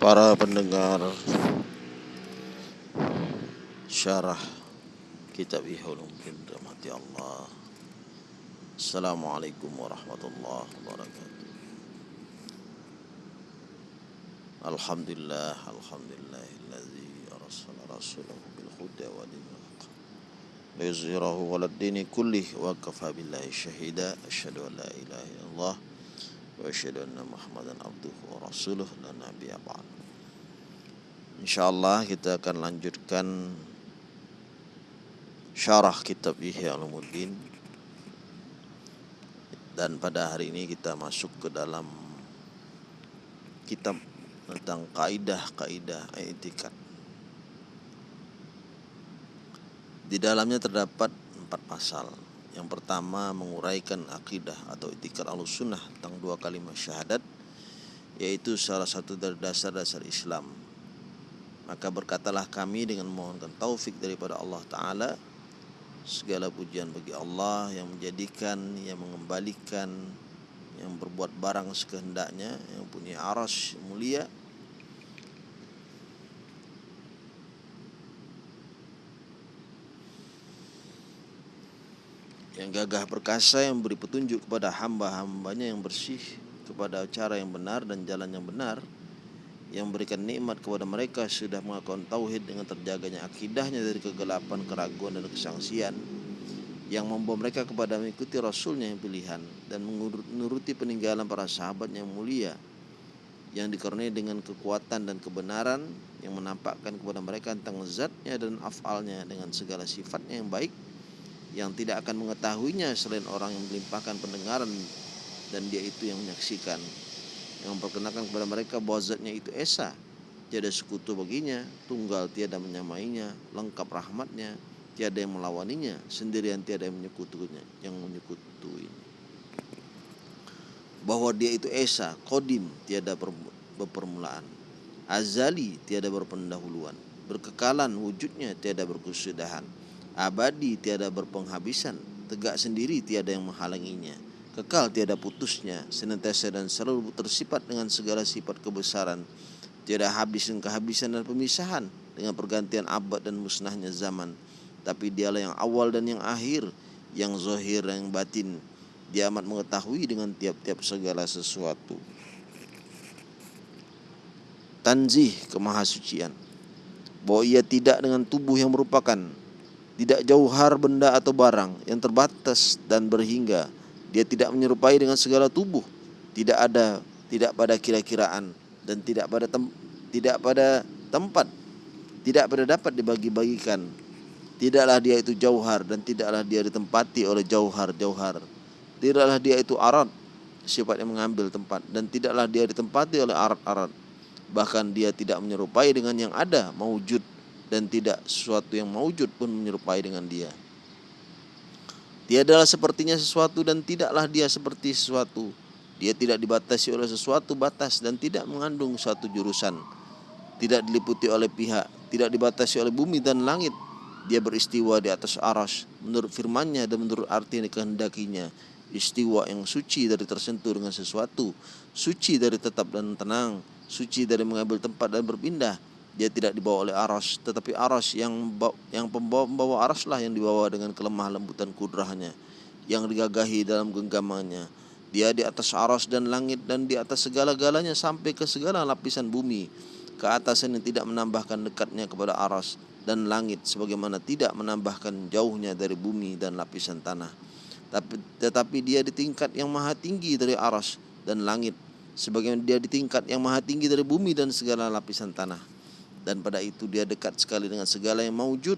para pendengar syarah kitab Ihulumuddin rahmati Allah. Assalamualaikum warahmatullahi wabarakatuh. Alhamdulillah Alhamdulillahilladzi arsala rasulahu bil wa dinil haq liyuzhirahu ala dini kullih wa kafa billahi syahida asyhadu an la ilaha illallah Insyaallah kita akan lanjutkan syarah kitab Ihya Ulumuddin dan pada hari ini kita masuk ke dalam kitab tentang kaidah-kaidah etikat. Di dalamnya terdapat empat pasal. Yang pertama menguraikan akidah atau etikat al-sunnah tentang dua kalimat syahadat yaitu salah satu dari dasar-dasar Islam. Maka berkatalah kami dengan memohonkan taufik daripada Allah Ta'ala Segala pujian bagi Allah yang menjadikan, yang mengembalikan, yang berbuat barang sekehendaknya, yang punya aras mulia yang gagah perkasa yang beri petunjuk kepada hamba-hambanya yang bersih kepada cara yang benar dan jalan yang benar yang memberikan nikmat kepada mereka sudah mengakukan tauhid dengan terjaganya akidahnya dari kegelapan, keraguan dan kesangsian yang membawa mereka kepada mengikuti rasulnya yang pilihan dan menuruti peninggalan para sahabat yang mulia yang dikaruniai dengan kekuatan dan kebenaran yang menampakkan kepada mereka tentang zatnya dan afalnya dengan segala sifatnya yang baik yang tidak akan mengetahuinya selain orang yang melimpahkan pendengaran dan dia itu yang menyaksikan. Yang memperkenalkan kepada mereka bahwa zatnya itu esa. Tiada sekutu baginya tunggal tiada menyamainya lengkap rahmatnya tiada yang melawaninya sendirian tiada yang menyekutunya yang menyekutui. Bahwa dia itu esa kodim tiada berpermulaan. Azali tiada berpendahuluan. Berkekalan wujudnya tiada berkesudahan abadi tiada berpenghabisan, tegak sendiri tiada yang menghalanginya, kekal tiada putusnya, senantiasa dan selalu tersifat dengan segala sifat kebesaran, tiada habis dan kehabisan dan pemisahan dengan pergantian abad dan musnahnya zaman. Tapi dialah yang awal dan yang akhir, yang zohir dan yang batin. Dia amat mengetahui dengan tiap-tiap segala sesuatu. Tanzih kemahasucian bahwa ia tidak dengan tubuh yang merupakan tidak jauhar benda atau barang yang terbatas dan berhingga. Dia tidak menyerupai dengan segala tubuh, tidak ada, tidak pada kira-kiraan dan tidak pada tem, tidak pada tempat, tidak pada dapat dibagi-bagikan. Tidaklah dia itu jauhar dan tidaklah dia ditempati oleh jauhar-jauhar. Tidaklah dia itu arat, sifat yang mengambil tempat dan tidaklah dia ditempati oleh arat-arat. Bahkan dia tidak menyerupai dengan yang ada, maujud dan tidak sesuatu yang maujud pun menyerupai dengan dia. Dia adalah sepertinya sesuatu dan tidaklah dia seperti sesuatu. Dia tidak dibatasi oleh sesuatu batas dan tidak mengandung suatu jurusan. Tidak diliputi oleh pihak, tidak dibatasi oleh bumi dan langit. Dia beristiwa di atas aras menurut firmannya dan menurut arti yang dikehendakinya. Istiwa yang suci dari tersentuh dengan sesuatu, suci dari tetap dan tenang, suci dari mengambil tempat dan berpindah, dia tidak dibawa oleh aras tetapi aras yang yang pembawa, pembawa aras lah yang dibawa dengan kelemah lembutan kudrahnya yang digagahi dalam genggamannya. Dia di atas aras dan langit dan di atas segala-galanya sampai ke segala lapisan bumi ke atas yang tidak menambahkan dekatnya kepada aras dan langit sebagaimana tidak menambahkan jauhnya dari bumi dan lapisan tanah. Tapi tetapi dia di tingkat yang maha tinggi dari aras dan langit sebagaimana dia di tingkat yang maha tinggi dari bumi dan segala lapisan tanah dan pada itu dia dekat sekali dengan segala yang maujud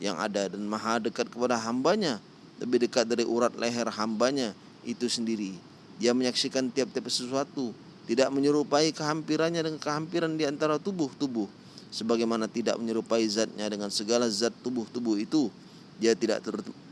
yang ada dan maha dekat kepada hambanya. Lebih dekat dari urat leher hambanya itu sendiri. Dia menyaksikan tiap-tiap sesuatu tidak menyerupai kehampirannya dengan kehampiran di antara tubuh-tubuh. Sebagaimana tidak menyerupai zatnya dengan segala zat tubuh-tubuh itu dia tidak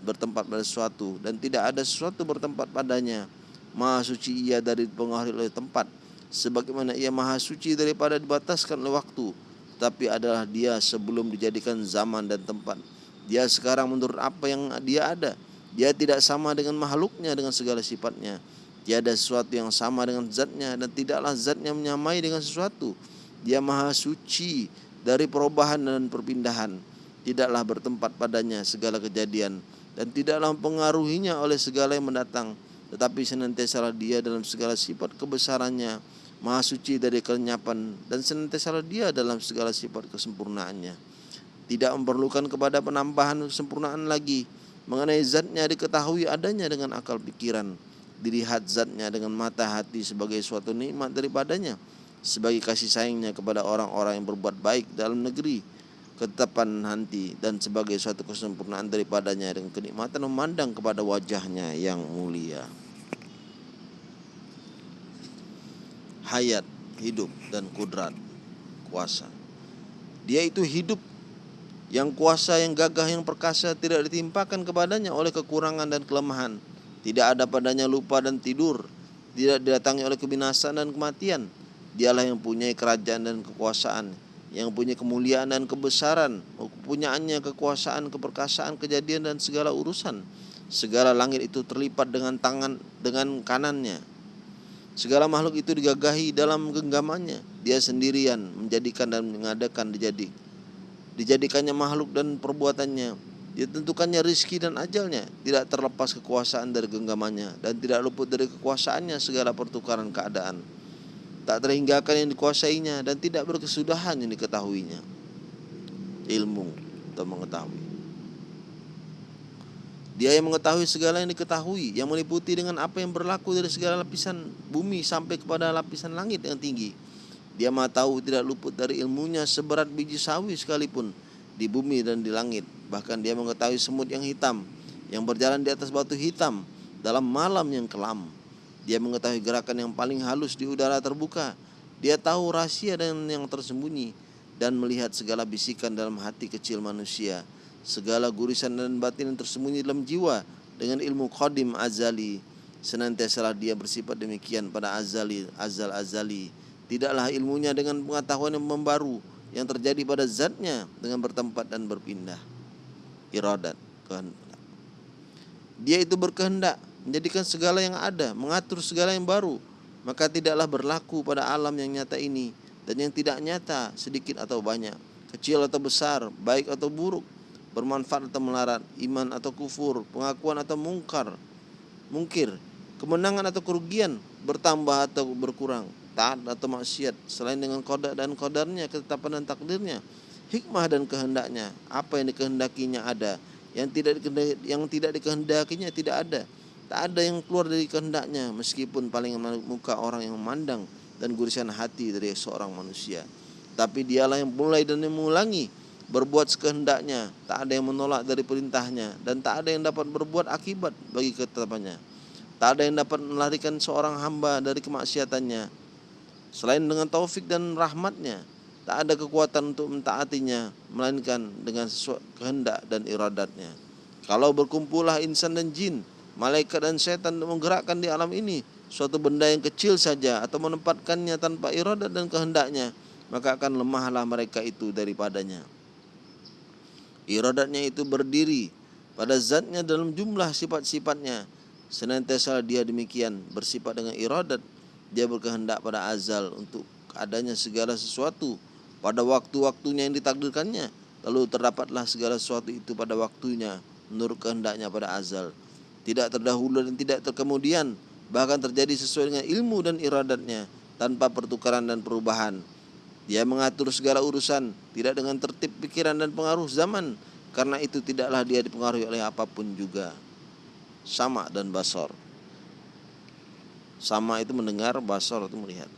bertempat pada sesuatu dan tidak ada sesuatu bertempat padanya. Maha suci ia dari pengaruh oleh tempat sebagaimana ia maha suci daripada dibataskan oleh waktu tapi adalah dia sebelum dijadikan zaman dan tempat. Dia sekarang menurut apa yang dia ada. Dia tidak sama dengan makhluknya dengan segala sifatnya. Tiada sesuatu yang sama dengan zatnya dan tidaklah zatnya menyamai dengan sesuatu. Dia maha suci dari perubahan dan perpindahan. Tidaklah bertempat padanya segala kejadian dan tidaklah mempengaruhinya oleh segala yang mendatang. Tetapi senantiasa dia dalam segala sifat kebesarannya, maha suci dari kelenyapan dan senantiasa dia dalam segala sifat kesempurnaannya. Tidak memerlukan kepada penambahan kesempurnaan lagi. Mengenai zatnya diketahui adanya dengan akal pikiran. Dilihat zatnya dengan mata hati sebagai suatu nikmat daripadanya sebagai kasih sayangnya kepada orang-orang yang berbuat baik dalam negeri ketetapan hati dan sebagai suatu kesempurnaan daripadanya dengan kenikmatan memandang kepada wajahnya yang mulia hayat hidup dan kudrat kuasa. Dia itu hidup. Yang kuasa yang gagah yang perkasa tidak ditimpakan kepadanya oleh kekurangan dan kelemahan. Tidak ada padanya lupa dan tidur. Tidak didatangi oleh kebinasaan dan kematian. Dialah yang punya kerajaan dan kekuasaan, yang punya kemuliaan dan kebesaran, kepunyaannya kekuasaan, keperkasaan, kejadian dan segala urusan. Segala langit itu terlipat dengan tangan dengan kanannya. Segala makhluk itu digagahi dalam genggamannya. Dia sendirian menjadikan dan mengadakan dijadi. Dijadikannya makhluk dan perbuatannya. Ditentukannya rizki dan ajalnya Tidak terlepas kekuasaan dari genggamannya Dan tidak luput dari kekuasaannya segala pertukaran keadaan tak terhinggakan yang dikuasainya dan tidak berkesudahan yang diketahuinya ilmu atau mengetahui dia yang mengetahui segala yang diketahui yang meliputi dengan apa yang berlaku dari segala lapisan bumi sampai kepada lapisan langit yang tinggi. Dia maha tahu tidak luput dari ilmunya seberat biji sawi sekalipun di bumi dan di langit. Bahkan dia mengetahui semut yang hitam yang berjalan di atas batu hitam dalam malam yang kelam. Dia mengetahui gerakan yang paling halus di udara terbuka. Dia tahu rahasia dan yang tersembunyi dan melihat segala bisikan dalam hati kecil manusia, segala gurisan dan batin yang tersembunyi dalam jiwa dengan ilmu qadim azali. Senantiasa dia bersifat demikian pada azali, azal azali. Tidaklah ilmunya dengan pengetahuan yang membaru yang terjadi pada zatnya dengan bertempat dan berpindah. Iradat, kehendak. Dia itu berkehendak menjadikan segala yang ada, mengatur segala yang baru, maka tidaklah berlaku pada alam yang nyata ini dan yang tidak nyata sedikit atau banyak, kecil atau besar, baik atau buruk, bermanfaat atau melarat, iman atau kufur, pengakuan atau mungkar, mungkir, kemenangan atau kerugian, bertambah atau berkurang, taat atau maksiat, selain dengan kodak dan kodarnya, ketetapan dan takdirnya, hikmah dan kehendaknya, apa yang dikehendakinya ada, yang tidak yang tidak dikehendakinya tidak ada Tak ada yang keluar dari kehendaknya meskipun paling muka orang yang memandang dan gurisan hati dari seorang manusia. Tapi dialah yang mulai dan mengulangi berbuat sekehendaknya, tak ada yang menolak dari perintahnya dan tak ada yang dapat berbuat akibat bagi ketetapannya. Tak ada yang dapat melarikan seorang hamba dari kemaksiatannya. Selain dengan taufik dan rahmatnya, tak ada kekuatan untuk mentaatinya, melainkan dengan sesuatu kehendak dan iradatnya. Kalau berkumpullah insan dan jin, malaikat dan setan menggerakkan di alam ini suatu benda yang kecil saja atau menempatkannya tanpa iradat dan kehendaknya maka akan lemahlah mereka itu daripadanya iradatnya itu berdiri pada zatnya dalam jumlah sifat-sifatnya. Senantiasa dia demikian bersifat dengan iradat. Dia berkehendak pada azal untuk adanya segala sesuatu pada waktu-waktunya yang ditakdirkannya. Lalu terdapatlah segala sesuatu itu pada waktunya menurut kehendaknya pada azal. Tidak terdahulu dan tidak terkemudian, bahkan terjadi sesuai dengan ilmu dan iradatnya tanpa pertukaran dan perubahan. Dia mengatur segala urusan tidak dengan tertib pikiran dan pengaruh zaman, karena itu tidaklah dia dipengaruhi oleh apa pun juga. Sama dan basor. Sama itu mendengar, basor itu melihat.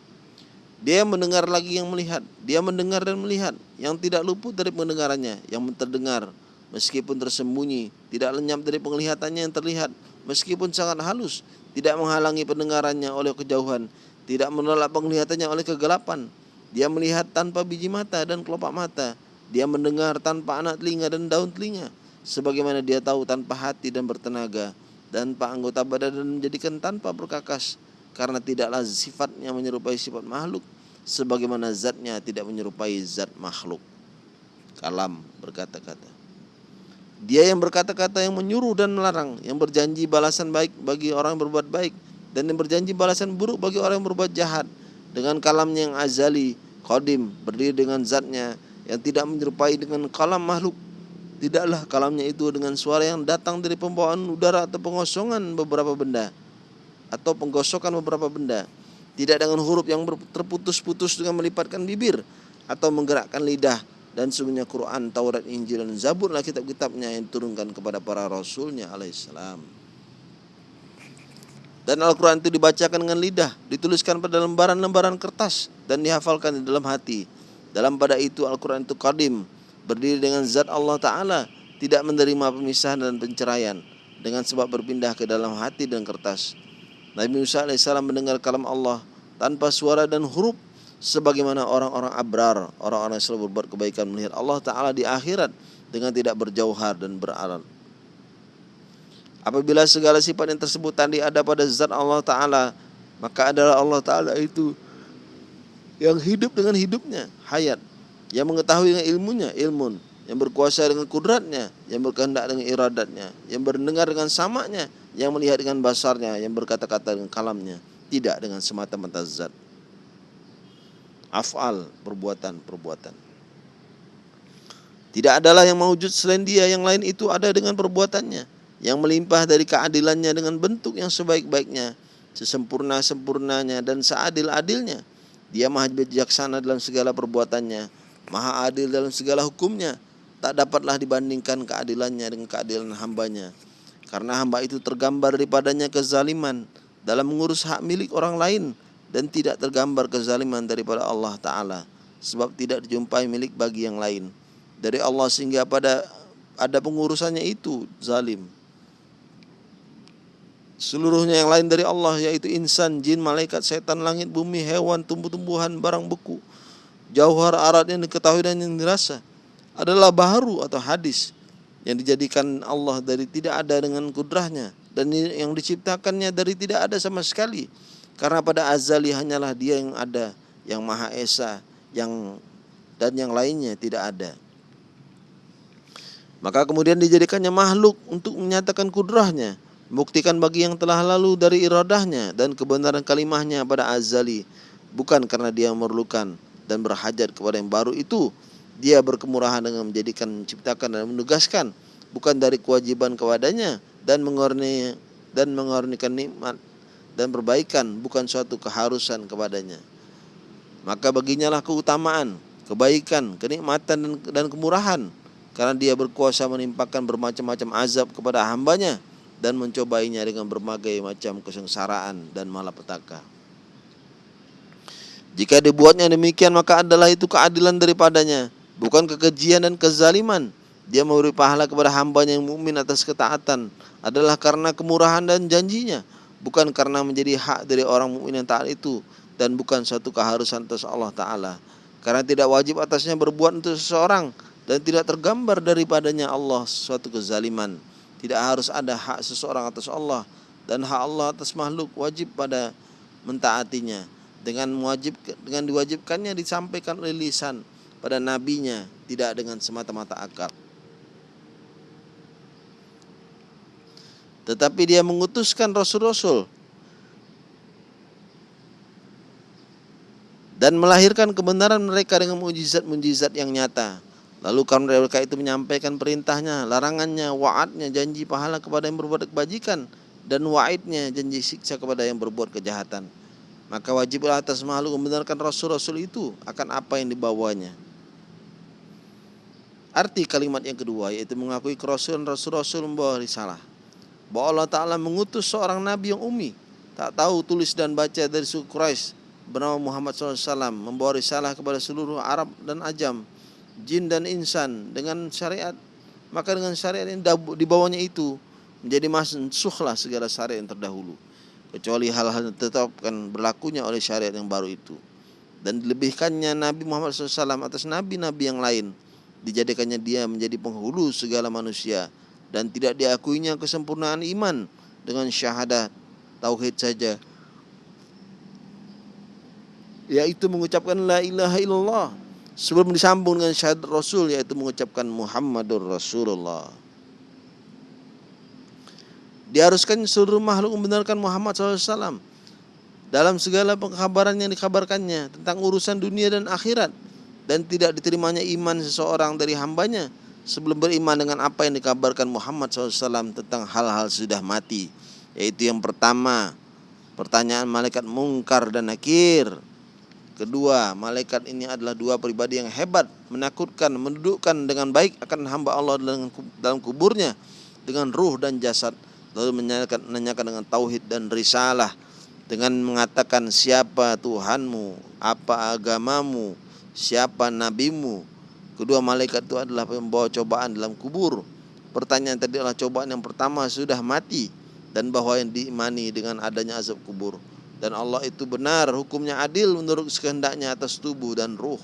Dia mendengar lagi yang melihat. Dia mendengar dan melihat. Yang tidak luput dari pendengarannya. Yang terdengar meskipun tersembunyi, tidak lenyap dari penglihatannya yang terlihat, meskipun sangat halus, tidak menghalangi pendengarannya oleh kejauhan, tidak menolak penglihatannya oleh kegelapan. Dia melihat tanpa biji mata dan kelopak mata. Dia mendengar tanpa anak telinga dan daun telinga. Sebagaimana dia tahu tanpa hati dan bertenaga. Tanpa anggota badan dan menjadikan tanpa berkakas. Karena tidaklah sifatnya menyerupai sifat makhluk. Sebagaimana zatnya tidak menyerupai zat makhluk. Kalam berkata-kata. Dia yang berkata-kata yang menyuruh dan melarang, yang berjanji balasan baik bagi orang yang berbuat baik dan yang berjanji balasan buruk bagi orang yang berbuat jahat dengan kalamnya yang azali qadim berdiri dengan zatnya yang tidak menyerupai dengan kalam makhluk. Tidaklah kalamnya itu dengan suara yang datang dari pembawaan udara atau pengosongan beberapa benda atau penggosokan beberapa benda. Tidak dengan huruf yang terputus-putus dengan melipatkan bibir atau menggerakkan lidah. Dan sungguhnya Quran, Taurat, Injil dan Zabur lah kitab-kitabnya yang diturunkan kepada para rasulnya alaihissalam. Dan Al-Quran itu dibacakan dengan lidah, dituliskan pada lembaran-lembaran kertas dan dihafalkan di dalam hati. Dalam pada itu Al-Quran itu kadim, berdiri dengan zat Allah Ta'ala, tidak menerima pemisahan dan penceraian dengan sebab berpindah ke dalam hati dan kertas. Nabi Musa alaihissalam mendengar kalam Allah tanpa suara dan huruf sebagaimana orang-orang abrar, orang-orang yang selalu berbuat kebaikan melihat Allah Ta'ala di akhirat dengan tidak berjauhar dan beralat. Apabila segala sifat yang tersebut tadi ada pada zat Allah Ta'ala, maka adalah Allah Ta'ala itu yang hidup dengan hidupnya, hayat, yang mengetahui dengan ilmunya, ilmun, yang berkuasa dengan kudratnya, yang berkehendak dengan iradatnya, yang berdengar dengan samanya, yang melihat dengan basarnya, yang berkata-kata dengan kalamnya, tidak dengan semata-mata zat. Afal perbuatan-perbuatan. Tidak adalah yang mewujud selain dia yang lain itu ada dengan perbuatannya yang melimpah dari keadilannya dengan bentuk yang sebaik-baiknya, sesempurna-sempurnanya dan seadil-adilnya. Dia maha bijaksana dalam segala perbuatannya, maha adil dalam segala hukumnya. Tak dapatlah dibandingkan keadilannya dengan keadilan hambanya. Karena hamba itu tergambar daripadanya kezaliman dalam mengurus hak milik orang lain dan tidak tergambar kezaliman daripada Allah Ta'ala sebab tidak dijumpai milik bagi yang lain dari Allah sehingga pada ada pengurusannya itu zalim seluruhnya yang lain dari Allah yaitu insan, jin, malaikat, setan, langit, bumi, hewan, tumbuh-tumbuhan, barang beku. Jauhar arat yang diketahui dan yang dirasa adalah baharu atau hadis yang dijadikan Allah dari tidak ada dengan kudrahnya dan yang diciptakannya dari tidak ada sama sekali. Karena pada azali hanyalah dia yang ada, yang Maha Esa, yang dan yang lainnya tidak ada. Maka kemudian dijadikannya makhluk untuk menyatakan kudrahnya, membuktikan bagi yang telah lalu dari iradahnya dan kebenaran kalimahnya pada azali, bukan karena dia memerlukan dan berhajat kepada yang baru itu. Dia berkemurahan dengan menjadikan, menciptakan dan menugaskan, bukan dari kewajiban kepadanya dan mengorni dan mengornikan nikmat dan perbaikan. Bukan suatu keharusan kepadanya. Maka baginya lah keutamaan, kebaikan, kenikmatan dan, dan kemurahan. Karena dia berkuasa menimpakan bermacam-macam azab kepada hambanya dan mencobainya dengan berbagai macam kesengsaraan dan malapetaka. Jika dibuatnya demikian maka adalah itu keadilan daripadanya, bukan kekejian dan kezaliman. Dia memberi pahala kepada hambanya yang mukmin atas ketaatan adalah karena kemurahan dan janjinya bukan karena menjadi hak dari orang mukmin yang taat itu dan bukan suatu keharusan atas Allah taala. Karena tidak wajib atasnya berbuat untuk seseorang dan tidak tergambar daripadanya Allah suatu kezaliman. Tidak harus ada hak seseorang atas Allah dan hak Allah atas makhluk wajib pada mentaatinya dengan wajib dengan diwajibkannya disampaikan oleh lisan pada nabinya tidak dengan semata-mata akal. Tetapi dia mengutuskan rasul-rasul dan melahirkan kebenaran mereka dengan mujizat-mujizat yang nyata. Lalu karena mereka itu menyampaikan perintahnya, larangannya, wa'adnya, janji pahala kepada yang berbuat kebajikan dan wa'idnya, janji siksa kepada yang berbuat kejahatan. Maka wajiblah atas makhluk membenarkan rasul-rasul itu akan apa yang dibawanya. Arti kalimat yang kedua yaitu mengakui kerasulan rasul-rasul membawa risalah bahwa Allah Ta'ala mengutus seorang nabi yang umi tak tahu tulis dan baca dari suku Quraisy bernama Muhammad SAW membawa risalah kepada seluruh Arab dan Ajam jin dan insan dengan syariat maka dengan syariat yang dibawanya itu menjadi mansukhlah segala syariat yang terdahulu. Kecuali hal-hal yang tetapkan berlakunya oleh syariat yang baru itu. Dan dilebihkannya Nabi Muhammad SAW atas nabi-nabi yang lain. Dijadikannya dia menjadi penghulu segala manusia. Dan tidak diakuinya kesempurnaan iman dengan syahadat tauhid saja. Yaitu mengucapkan la ilaha illallah sebelum disambung dengan syahadat rasul yaitu mengucapkan Muhammadur Rasulullah. Diharuskan seluruh makhluk membenarkan Muhammad SAW dalam segala pengkabaran yang dikabarkannya tentang urusan dunia dan akhirat dan tidak diterimanya iman seseorang dari hambanya sebelum beriman dengan apa yang dikabarkan Muhammad SAW tentang hal-hal sudah mati yaitu yang pertama pertanyaan malaikat mungkar dan nakir kedua malaikat ini adalah dua pribadi yang hebat menakutkan mendudukkan dengan baik akan hamba Allah dalam kuburnya dengan ruh dan jasad lalu menanyakan, menanyakan dengan tauhid dan risalah dengan mengatakan siapa Tuhanmu? Apa agamamu? Siapa nabimu? Kedua malaikat itu adalah pembawa cobaan dalam kubur. Pertanyaan tadi adalah cobaan yang pertama sudah mati dan bahwa yang diimani dengan adanya azab kubur dan Allah itu benar hukumnya adil menurut kehendaknya atas tubuh dan ruh.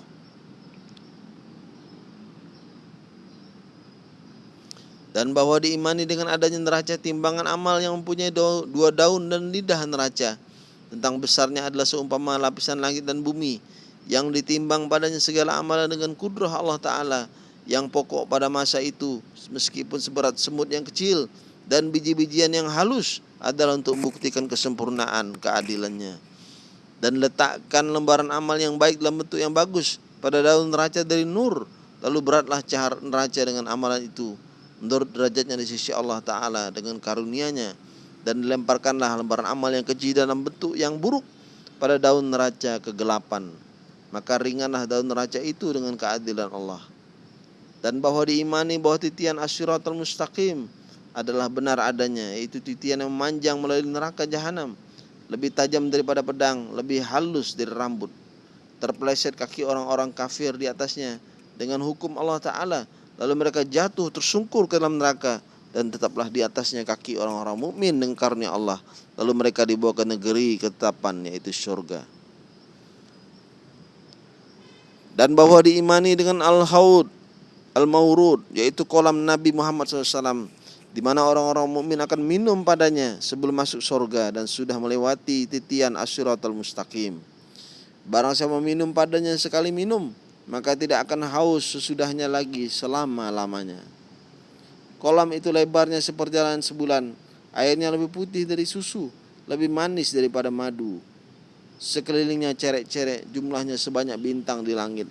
Dan bahwa diimani dengan adanya neraca timbangan amal yang mempunyai dua daun dan lidah neraca. Tentang besarnya adalah seumpama lapisan langit dan bumi yang ditimbang padanya segala amalan dengan kudrah Allah Ta'ala yang pokok pada masa itu meskipun seberat semut yang kecil dan biji-bijian yang halus adalah untuk membuktikan kesempurnaan keadilannya. Dan letakkan lembaran amal yang baik dalam bentuk yang bagus pada daun neraca dari nur. Lalu beratlah cahar neraca dengan amalan itu menurut derajatnya di sisi Allah Ta'ala dengan karunia-Nya. Dan dilemparkanlah lembaran amal yang keji dalam bentuk yang buruk pada daun neraca kegelapan. Maka ringanlah daun neraca itu dengan keadilan Allah. Dan bahwa diimani bahwa titian asyiratul mustaqim adalah benar adanya yaitu titian yang memanjang melalui neraka jahanam lebih tajam daripada pedang lebih halus dari rambut terpeleset kaki orang-orang kafir di atasnya dengan hukum Allah Ta'ala Lalu mereka jatuh tersungkur ke dalam neraka dan tetaplah di atasnya kaki orang-orang mukmin dengan karunia Allah. Lalu mereka dibawa ke negeri ketetapan yaitu surga. Dan bahwa diimani dengan al-haud al-maurud yaitu kolam Nabi Muhammad SAW di mana orang-orang mukmin akan minum padanya sebelum masuk surga dan sudah melewati titian asyiratul mustaqim. Barang siapa minum padanya sekali minum maka tidak akan haus sesudahnya lagi selama-lamanya. Kolam itu lebarnya seperjalanan sebulan, airnya lebih putih dari susu, lebih manis daripada madu. Sekelilingnya cerek-cerek, jumlahnya sebanyak bintang di langit.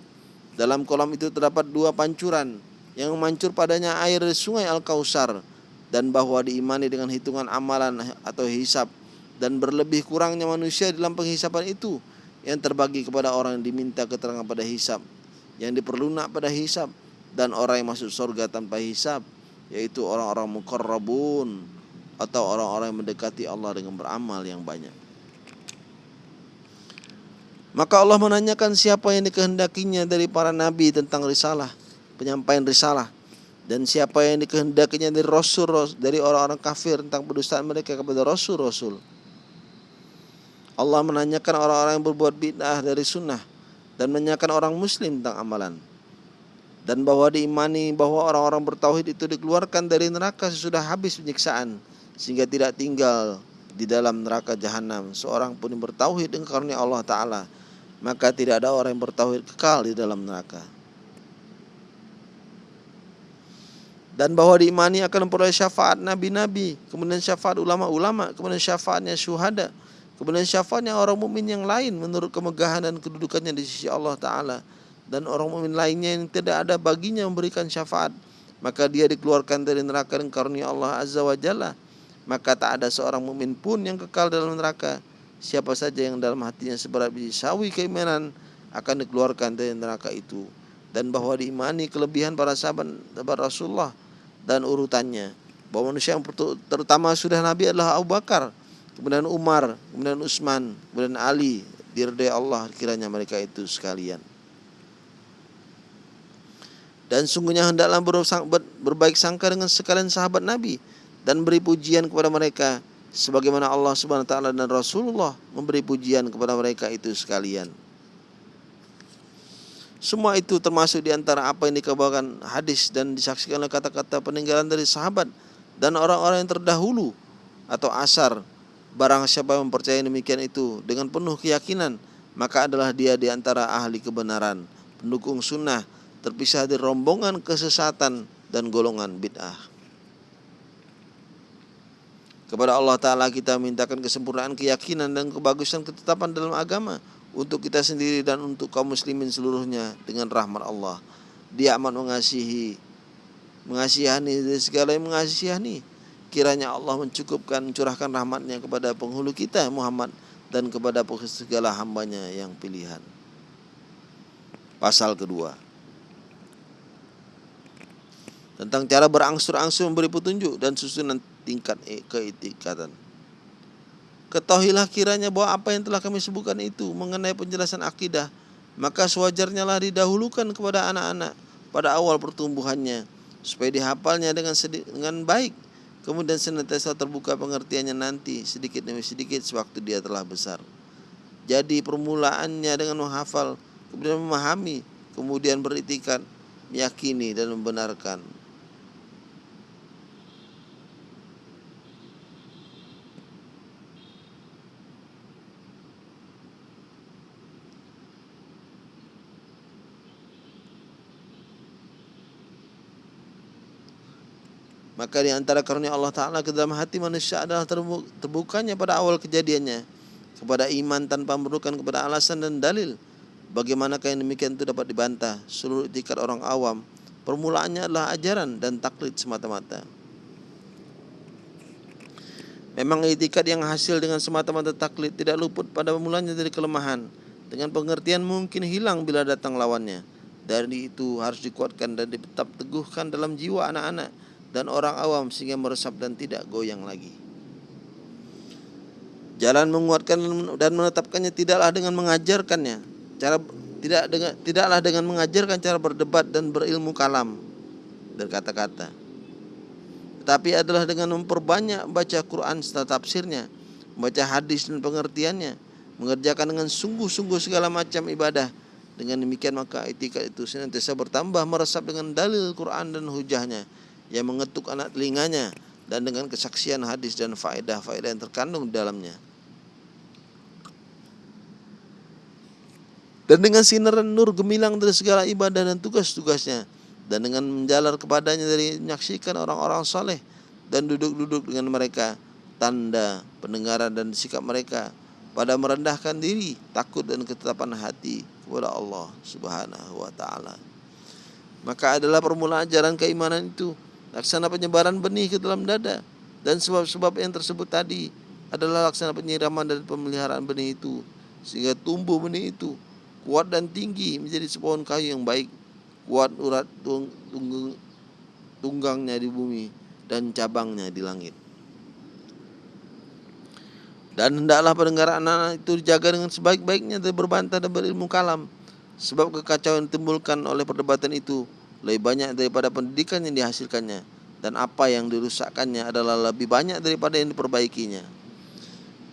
Dalam kolam itu terdapat dua pancuran yang mancur padanya air sungai Al-Kausar dan bahwa diimani dengan hitungan amalan atau hisap dan berlebih kurangnya manusia dalam penghisapan itu yang terbagi kepada orang yang diminta keterangan pada hisap yang diperlunak pada hisab dan orang yang masuk surga tanpa hisab yaitu orang-orang mukarrabun atau orang-orang yang mendekati Allah dengan beramal yang banyak. Maka Allah menanyakan siapa yang dikehendakinya dari para nabi tentang risalah, penyampaian risalah dan siapa yang dikehendakinya dari rasul dari orang-orang kafir tentang pendustaan mereka kepada rasul-rasul. Allah menanyakan orang-orang yang berbuat bid'ah dari sunnah dan menanyakan orang muslim tentang amalan. Dan bahwa diimani bahwa orang-orang bertauhid itu dikeluarkan dari neraka sesudah habis penyiksaan sehingga tidak tinggal di dalam neraka jahanam. Seorang pun yang bertauhid dengan karunia Allah taala maka tidak ada orang yang bertauhid kekal di dalam neraka dan bahwa diimani akan memperoleh syafaat nabi-nabi kemudian syafaat ulama-ulama kemudian syafaatnya syuhada Kemudian syafaatnya orang mukmin yang lain menurut kemegahan dan kedudukannya di sisi Allah Ta'ala. Dan orang mukmin lainnya yang tidak ada baginya memberikan syafaat. Maka dia dikeluarkan dari neraka dan karunia Allah Azza wa Jalla. Maka tak ada seorang mukmin pun yang kekal dalam neraka. Siapa saja yang dalam hatinya seberat biji sawi keimanan akan dikeluarkan dari neraka itu. Dan bahwa diimani kelebihan para sahabat Rasulullah dan urutannya. Bahwa manusia yang terutama sudah Nabi adalah Abu Bakar kemudian Umar, kemudian Utsman, kemudian Ali, diridai Allah kiranya mereka itu sekalian. Dan sungguhnya hendaklah berbaik sangka dengan sekalian sahabat Nabi dan beri pujian kepada mereka sebagaimana Allah Subhanahu wa taala dan Rasulullah memberi pujian kepada mereka itu sekalian. Semua itu termasuk di antara apa yang dikabarkan hadis dan disaksikan oleh kata-kata peninggalan dari sahabat dan orang-orang yang terdahulu atau asar. Barang siapa yang mempercayai demikian itu dengan penuh keyakinan, maka adalah dia di antara ahli kebenaran, pendukung sunnah, terpisah dari rombongan kesesatan dan golongan bid'ah. Kepada Allah Ta'ala kita mintakan kesempurnaan keyakinan dan kebagusan ketetapan dalam agama untuk kita sendiri dan untuk kaum muslimin seluruhnya dengan rahmat Allah. Dia amat mengasihi, mengasihani segala yang mengasihani. Kiranya Allah mencukupkan curahkan rahmatnya kepada penghulu kita Muhammad dan kepada segala hambanya yang pilihan. Pasal kedua tentang cara berangsur-angsur memberi petunjuk dan susunan tingkat keitikatan. Ketahuilah kiranya bahwa apa yang telah kami sebutkan itu mengenai penjelasan akidah, maka sewajarnya lah didahulukan kepada anak-anak pada awal pertumbuhannya, supaya dihafalnya dengan dengan baik, kemudian senantiasa terbuka pengertiannya nanti sedikit demi sedikit sewaktu dia telah besar. Jadi permulaannya dengan menghafal, kemudian memahami, kemudian beritikat, meyakini dan membenarkan. Maka di antara karunia Allah Ta'ala ke dalam hati manusia adalah terbukanya pada awal kejadiannya kepada iman tanpa memerlukan kepada alasan dan dalil. Bagaimanakah yang demikian itu dapat dibantah seluruh etikat orang awam. Permulaannya adalah ajaran dan taklid semata-mata. Memang etikat yang hasil dengan semata-mata taklid tidak luput pada mulanya dari kelemahan. Dengan pengertian mungkin hilang bila datang lawannya. Dari itu harus dikuatkan dan tetap teguhkan dalam jiwa anak-anak dan orang awam sehingga meresap dan tidak goyang lagi. Jalan menguatkan dan menetapkannya tidaklah dengan mengajarkannya. Cara tidak dengan tidaklah dengan mengajarkan cara berdebat dan berilmu kalam berkata-kata. Tetapi adalah dengan memperbanyak baca Quran serta tafsirnya, membaca hadis dan pengertiannya, mengerjakan dengan sungguh-sungguh segala macam ibadah. Dengan demikian maka etika itu senantiasa bertambah meresap dengan dalil Quran dan hujahnya yang mengetuk anak telinganya dan dengan kesaksian hadis dan faedah-faedah yang terkandung dalamnya. Dan dengan sinar nur gemilang dari segala ibadah dan tugas-tugasnya dan dengan menjalar kepadanya dari menyaksikan orang-orang saleh dan duduk-duduk dengan mereka tanda pendengaran dan sikap mereka pada merendahkan diri, takut dan ketetapan hati kepada Allah Subhanahu wa taala. Maka adalah permulaan ajaran keimanan itu laksana penyebaran benih ke dalam dada. Dan sebab-sebab yang tersebut tadi adalah laksana penyiraman dan pemeliharaan benih itu. Sehingga tumbuh benih itu kuat dan tinggi menjadi sepohon kayu yang baik kuat urat tung, tung, tunggangnya di bumi dan cabangnya di langit. Dan hendaklah pendengaran anak-anak itu dijaga dengan sebaik-baiknya dan berbantah dan berilmu kalam. Sebab kekacauan yang ditimbulkan oleh perdebatan itu lebih banyak daripada pendidikan yang dihasilkannya dan apa yang dirusakkannya adalah lebih banyak daripada yang diperbaikinya.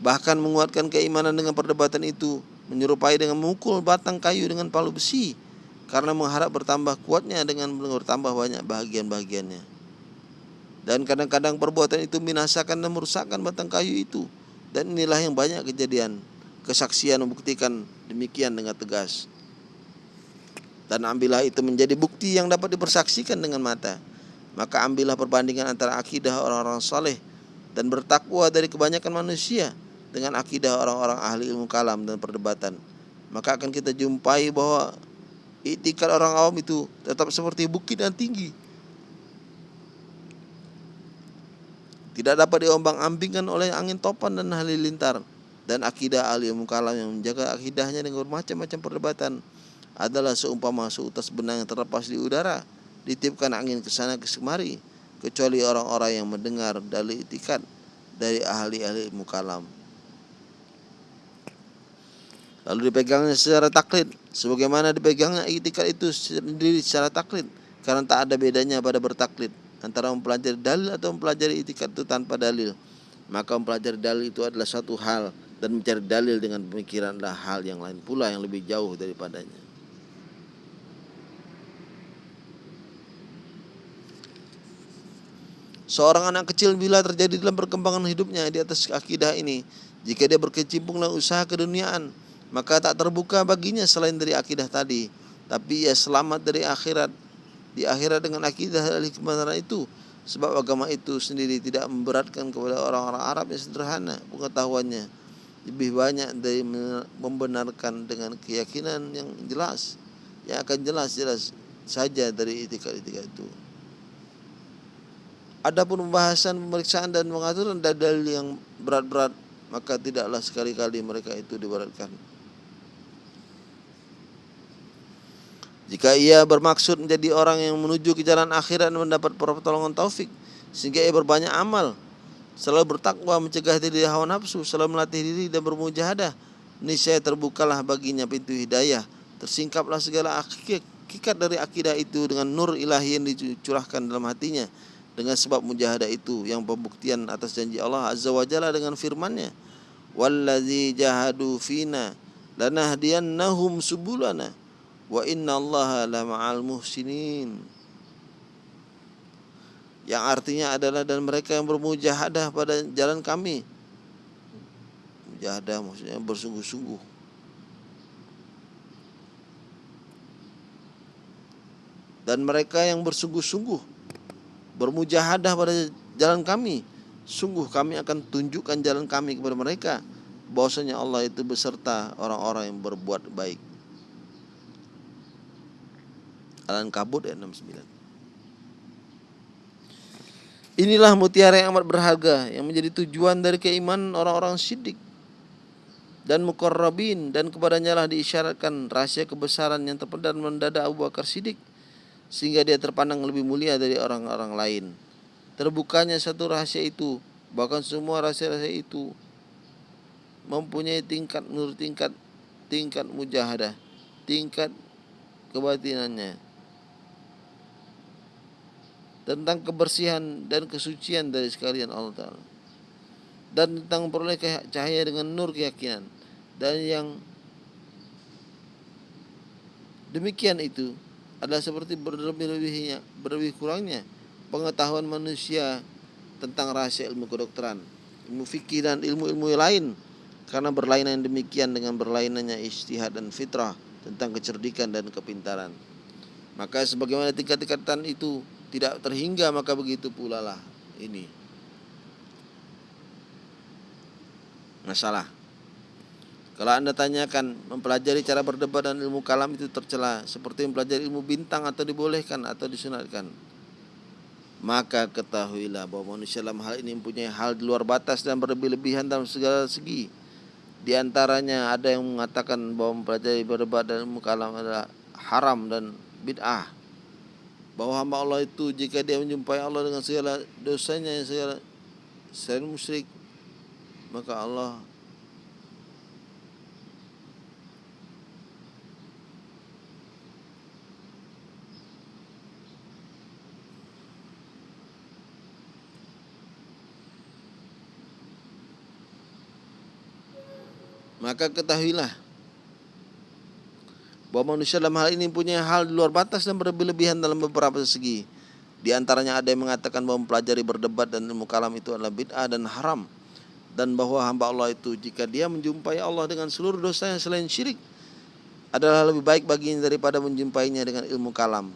Bahkan menguatkan keimanan dengan perdebatan itu menyerupai dengan memukul batang kayu dengan palu besi karena mengharap bertambah kuatnya dengan bertambah banyak bahagian-bahagiannya. Dan kadang-kadang perbuatan itu binasakan dan merusakkan batang kayu itu. Dan inilah yang banyak kejadian. Kesaksian membuktikan demikian dengan tegas dan ambillah itu menjadi bukti yang dapat dipersaksikan dengan mata. Maka ambillah perbandingan antara akidah orang-orang saleh dan bertakwa dari kebanyakan manusia dengan akidah orang-orang ahli ilmu kalam dan perdebatan. Maka akan kita jumpai bahwa itikad orang awam itu tetap seperti bukit dan tinggi. Tidak dapat diombang-ambingkan oleh angin topan dan halilintar dan akidah ahli ilmu kalam yang menjaga akidahnya dengan bermacam-macam perdebatan adalah seumpama seutas benang yang terlepas di udara ditipkan angin ke sana ke kemari kecuali orang-orang yang mendengar dalil itikat dari ahli-ahli mukalam. Lalu dipegangnya secara taklid. Sebagaimana dipegangnya itikat itu sendiri secara taklid karena tak ada bedanya pada bertaklid antara mempelajari dalil atau mempelajari itikat itu tanpa dalil. Maka mempelajari dalil itu adalah satu hal dan mencari dalil dengan pemikiran adalah hal yang lain pula yang lebih jauh daripadanya Seorang anak kecil bila terjadi dalam perkembangan hidupnya di atas akidah ini, jika dia berkecimpung dalam usaha keduniaan, maka tak terbuka baginya selain dari akidah tadi, tapi ia selamat dari akhirat. Di akhirat dengan akidah dari kebenaran itu, sebab agama itu sendiri tidak memberatkan kepada orang-orang Arab yang sederhana pengetahuannya lebih banyak dari membenarkan dengan keyakinan yang jelas yang akan jelas-jelas saja dari itikad-itikad itu. Adapun pembahasan pemeriksaan dan pengaturan dalil yang berat-berat maka tidaklah sekali-kali mereka itu diberatkan. Jika ia bermaksud menjadi orang yang menuju ke jalan akhirat dan mendapat pertolongan taufik sehingga ia berbanyak amal, selalu bertakwa mencegah diri hawa nafsu, selalu melatih diri dan bermujahadah, niscaya terbukalah baginya pintu hidayah, tersingkaplah segala hakikat dari akidah itu dengan nur ilahi yang dicurahkan dalam hatinya dengan sebab mujahadah itu yang pembuktian atas janji Allah Azza wa Jalla dengan firman-Nya wallazi jahadu fina lanahdiyannahum subulana wa inna Allah la ma'al muhsinin. Yang artinya adalah dan mereka yang bermujahadah pada jalan kami. Mujahadah maksudnya bersungguh-sungguh. Dan mereka yang bersungguh-sungguh bermujahadah pada jalan kami sungguh kami akan tunjukkan jalan kami kepada mereka bahwasanya Allah itu beserta orang-orang yang berbuat baik. Al-Ankabut ayat 69 Inilah mutiara yang amat berharga yang menjadi tujuan dari keimanan orang-orang siddiq dan mukarrabin dan kepadanya lah diisyaratkan rahasia kebesaran yang terpendam mendadak Abu Bakar Siddiq sehingga dia terpandang lebih mulia dari orang-orang lain. Terbukanya satu rahasia itu, bahkan semua rahasia-rahasia itu mempunyai tingkat menurut tingkat tingkat mujahadah, tingkat kebatinannya. Tentang kebersihan dan kesucian dari sekalian Allah Ta'ala. Dan tentang peroleh cahaya dengan nur keyakinan. Dan yang demikian itu adalah seperti berlebih-lebihnya, berlebih kurangnya pengetahuan manusia tentang rahasia ilmu kedokteran, ilmu fikih dan ilmu-ilmu lain karena berlainan demikian dengan berlainannya istihad dan fitrah tentang kecerdikan dan kepintaran. Maka sebagaimana tingkat-tingkatan itu tidak terhingga maka begitu pula lah ini. Masalah kalau Anda tanyakan mempelajari cara berdebat dan ilmu kalam itu tercela seperti mempelajari ilmu bintang atau dibolehkan atau disunatkan. Maka ketahuilah bahwa manusia dalam hal ini mempunyai hal di luar batas dan berlebih-lebihan dalam segala segi. Di antaranya ada yang mengatakan bahwa mempelajari berdebat dan ilmu kalam adalah haram dan bid'ah. Bahwa hamba Allah itu jika dia menjumpai Allah dengan segala dosanya yang segala selain musyrik maka Allah Maka ketahuilah bahwa manusia dalam hal ini punya hal di luar batas dan berlebihan dalam beberapa segi. Di antaranya ada yang mengatakan bahwa mempelajari berdebat dan ilmu kalam itu adalah bid'ah dan haram dan bahwa hamba Allah itu jika dia menjumpai Allah dengan seluruh dosanya selain syirik adalah lebih baik baginya daripada menjumpainya dengan ilmu kalam.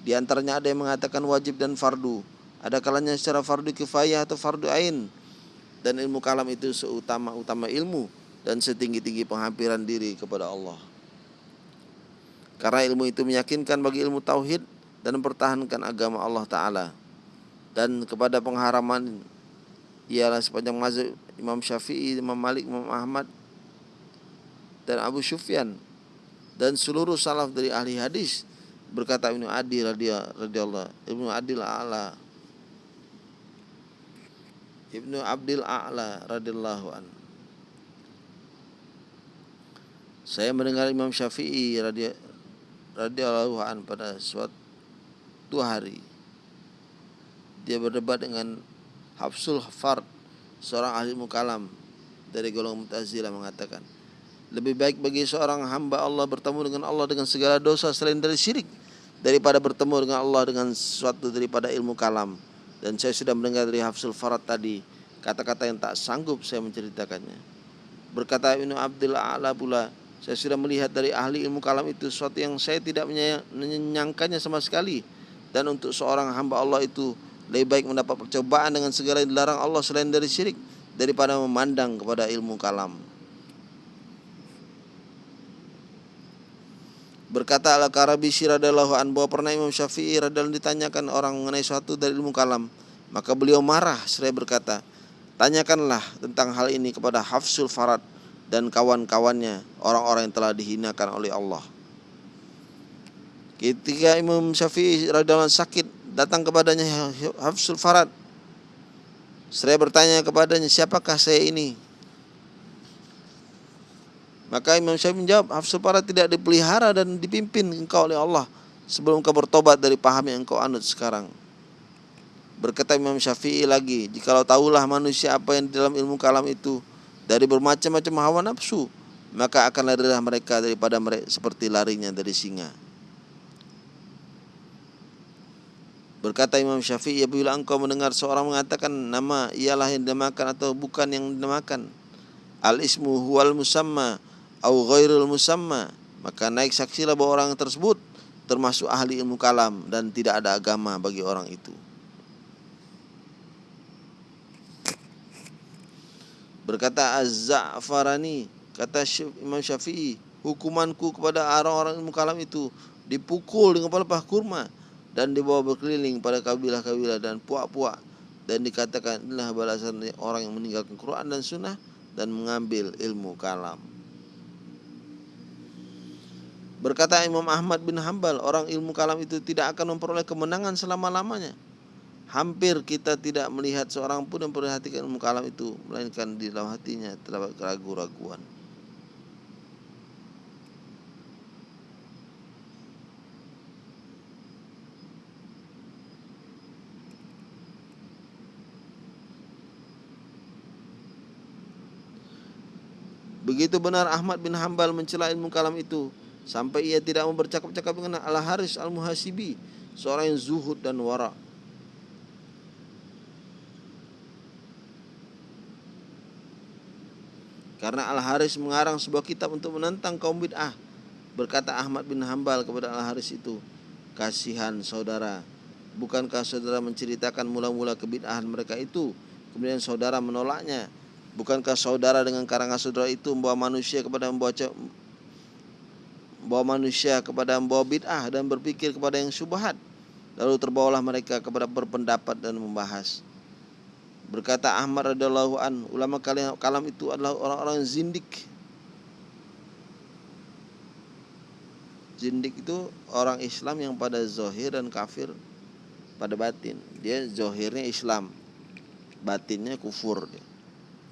Di antaranya ada yang mengatakan wajib dan fardu. Ada kalanya secara fardu kifayah atau fardu ain. Dan ilmu kalam itu seutama-utama ilmu dan setinggi-tinggi penghampiran diri kepada Allah. Karena ilmu itu meyakinkan bagi ilmu tauhid dan mempertahankan agama Allah Ta'ala. Dan kepada pengharaman ialah sepanjang mazhab Imam Syafi'i, Imam Malik, Imam Ahmad, dan Abu Sufyan dan seluruh salaf dari ahli hadis berkata Ibnu Adi radhiyallahu Ibnu Adil A'la Ibnu Abdil A'la radhiyallahu an Saya mendengar Imam Syafi'i radhiyallahu an pada suatu hari. Dia berdebat dengan Hafsul Fard seorang ahli mukalam dari golongan Mu'tazilah mengatakan lebih baik bagi seorang hamba Allah bertemu dengan Allah dengan segala dosa selain dari syirik daripada bertemu dengan Allah dengan sesuatu daripada ilmu kalam. Dan saya sudah mendengar dari Hafsul Farad tadi kata-kata yang tak sanggup saya menceritakannya. Berkata Ibnu Abdul A'la pula saya sudah melihat dari ahli ilmu kalam itu sesuatu yang saya tidak menyangkanya sama sekali. Dan untuk seorang hamba Allah itu lebih baik mendapat percobaan dengan segala yang dilarang Allah selain dari syirik daripada memandang kepada ilmu kalam. Berkata Al-Karabi radhiyallahu an bahwa pernah Imam Syafi'i radhiyallahu ditanyakan orang mengenai suatu dari ilmu kalam, maka beliau marah seraya berkata, "Tanyakanlah tentang hal ini kepada Hafsul Farad dan kawan-kawannya, orang-orang yang telah dihinakan oleh Allah." Ketika Imam Syafi'i radhiyallahu sakit, datang kepadanya Hafsul Farad. Seraya bertanya kepadanya, "Siapakah saya ini?" Maka Imam Syafi'i menjawab, Hafsul Farad tidak dipelihara dan dipimpin engkau oleh Allah sebelum kau bertobat dari paham yang engkau anut sekarang. Berkata Imam Syafi'i lagi, jikalau tahulah manusia apa yang di dalam ilmu kalam itu dari bermacam-macam hawa nafsu, maka akan larilah mereka daripada mereka seperti larinya dari singa. Berkata Imam Syafi'i, apabila engkau mendengar seorang mengatakan nama ialah yang dinamakan atau bukan yang dinamakan. Al-ismu huwal musamma au ghairul musamma maka naik saksilah bahwa orang tersebut termasuk ahli ilmu kalam dan tidak ada agama bagi orang itu. Berkata Az-Za'farani, kata Imam Syafi'i, hukumanku kepada orang-orang ilmu kalam itu dipukul dengan pelepah kurma dan dibawa berkeliling pada kabilah-kabilah dan puak-puak dan dikatakan inilah balasan orang yang meninggalkan Quran dan Sunnah dan mengambil ilmu kalam. Berkata Imam Ahmad bin Hambal, orang ilmu kalam itu tidak akan memperoleh kemenangan selama-lamanya. Hampir kita tidak melihat seorang pun yang memperhatikan ilmu kalam itu, melainkan di dalam hatinya terdapat keraguan-raguan. Begitu benar Ahmad bin Hambal mencela ilmu kalam itu sampai ia tidak mau bercakap-cakap dengan Al Haris Al Muhasibi, seorang yang zuhud dan wara. Karena Al Haris mengarang sebuah kitab untuk menentang kaum bid'ah. Berkata Ahmad bin Hambal kepada Al Haris itu, "Kasihan saudara, bukankah saudara menceritakan mula-mula kebid'ahan mereka itu, kemudian saudara menolaknya? Bukankah saudara dengan karangan saudara itu membawa manusia kepada membaca bawa manusia kepada membawa bid'ah dan berpikir kepada yang syubhat. Lalu terbawalah mereka kepada berpendapat dan membahas. Berkata Ahmad radhiyallahu an, ulama kalam itu adalah orang-orang zindik. Zindik itu orang Islam yang pada zohir dan kafir pada batin. Dia zohirnya Islam, batinnya kufur.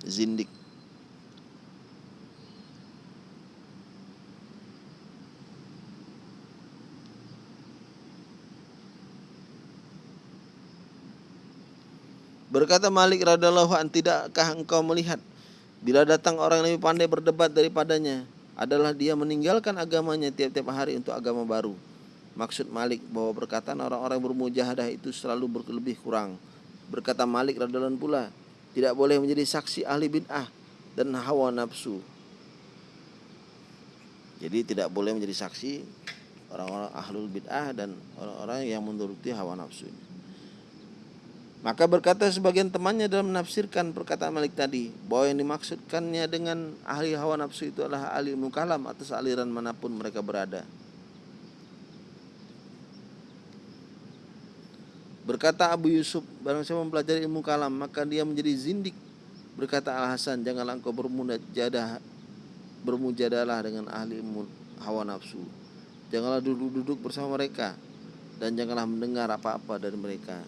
Zindik. Berkata Malik radhiallahu an, tidakkah engkau melihat bila datang orang yang lebih pandai berdebat daripadanya adalah dia meninggalkan agamanya tiap-tiap hari untuk agama baru. Maksud Malik bahwa perkataan orang-orang bermujahadah itu selalu berlebih kurang. Berkata Malik radhiallahu pula, tidak boleh menjadi saksi ahli bid'ah dan hawa nafsu. Jadi tidak boleh menjadi saksi orang-orang ahlul bid'ah dan orang-orang yang menuruti hawa nafsu. Maka berkata sebagian temannya dalam menafsirkan perkataan Malik tadi bahwa yang dimaksudkannya dengan ahli hawa nafsu itu adalah ahli mukalam atas aliran mana pun mereka berada. Berkata Abu Yusuf, barang siapa mempelajari ilmu kalam maka dia menjadi zindik. Berkata Al Hasan, janganlah engkau bermujadah bermujadalah dengan ahli hawa nafsu. Janganlah duduk-duduk bersama mereka dan janganlah mendengar apa-apa dari mereka.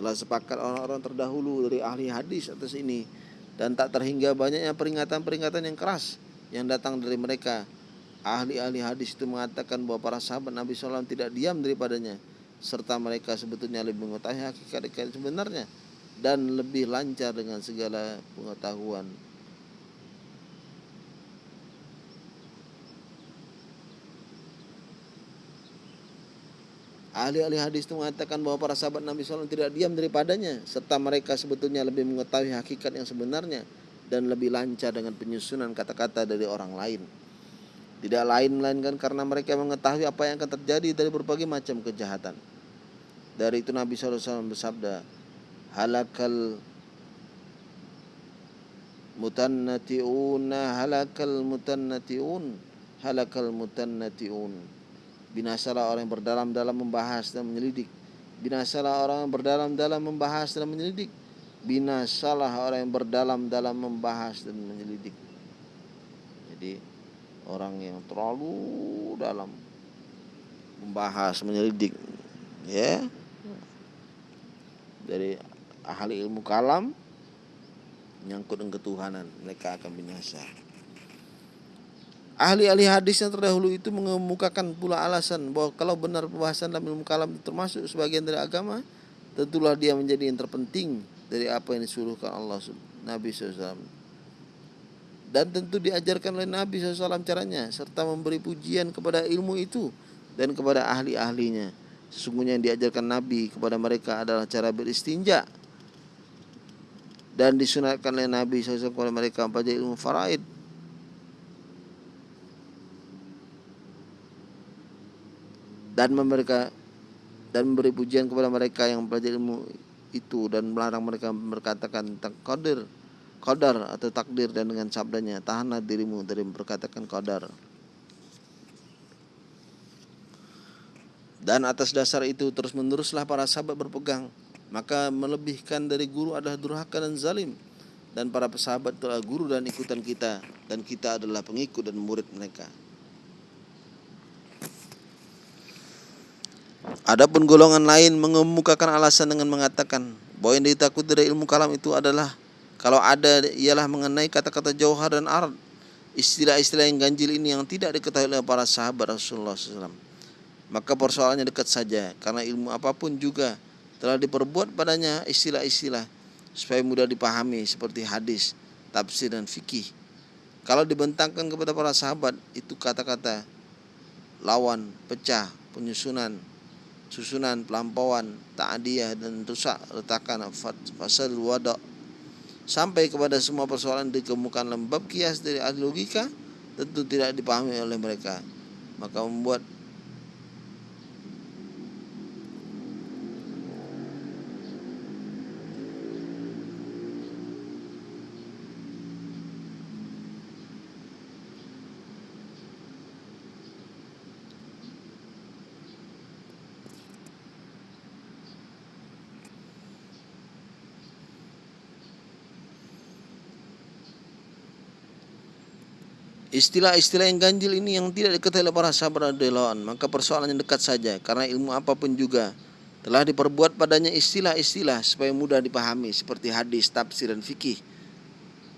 Telah sepakat orang-orang terdahulu dari ahli hadis atas ini. Dan tak terhingga banyaknya peringatan-peringatan yang keras yang datang dari mereka. Ahli-ahli hadis itu mengatakan bahwa para sahabat Nabi SAW tidak diam daripadanya. Serta mereka sebetulnya lebih mengetahui hakikat sebenarnya dan lebih lancar dengan segala pengetahuan Ahli-ahli hadis itu mengatakan bahwa para sahabat Nabi SAW tidak diam daripadanya serta mereka sebetulnya lebih mengetahui hakikat yang sebenarnya dan lebih lancar dengan penyusunan kata-kata dari orang lain. Tidak lain melainkan karena mereka mengetahui apa yang akan terjadi dari berbagai macam kejahatan. dari itu Nabi SAW bersabda halakal mutannati'una halakal mutannati'un halakal mutannati'un binasalah orang yang berdalam-dalam membahas dan menyelidik. Binasalah orang yang berdalam-dalam membahas dan menyelidik. Binasalah orang yang berdalam-dalam membahas dan menyelidik. Jadi orang yang terlalu dalam membahas menyelidik ya. Dari ahli ilmu kalam menyangkut dengan ketuhanan mereka akan binasa Ahli-ahli hadis yang terdahulu itu mengemukakan pula alasan bahwa kalau benar pembahasan dalam ilmu kalam termasuk sebagian dari agama, tentulah dia menjadi yang terpenting dari apa yang disuruhkan Allah Nabi SAW. Dan tentu diajarkan oleh Nabi SAW caranya, serta memberi pujian kepada ilmu itu dan kepada ahli-ahlinya. Sesungguhnya yang diajarkan Nabi kepada mereka adalah cara beristinja dan disunatkan oleh Nabi SAW kepada mereka mempelajari ilmu faraid dan mereka dan memberi pujian kepada mereka yang mempelajari ilmu itu dan melarang mereka berkatakan tentang qadir qadar atau takdir dan dengan sabdanya tahanlah dirimu dari memperkatakan qadar. Dan atas dasar itu terus meneruslah para sahabat berpegang maka melebihkan dari guru adalah durhaka dan zalim. Dan para sahabat adalah guru dan ikutan kita dan kita adalah pengikut dan murid mereka Adapun golongan lain mengemukakan alasan dengan mengatakan bahwa yang ditakut dari ilmu kalam itu adalah kalau ada ialah mengenai kata-kata jauhar dan ard istilah-istilah yang ganjil ini yang tidak diketahui oleh para sahabat Rasulullah SAW maka persoalannya dekat saja karena ilmu apa pun juga telah diperbuat padanya istilah-istilah supaya mudah dipahami seperti hadis, tafsir dan fikih. Kalau dibentangkan kepada para sahabat itu kata-kata lawan, pecah, penyusunan, susunan pelampauan ta'diyah dan rusak retakan fasal wada. Sampai kepada semua persoalan dikemukakan lembab kias dari ahli logika tentu tidak dipahami oleh mereka. Maka membuat Istilah-istilah yang ganjil ini yang tidak diketahui oleh para sahabat radhiyallahu maka persoalannya dekat saja karena ilmu apa pun juga telah diperbuat padanya istilah-istilah supaya mudah dipahami seperti hadis, tafsir dan fikih.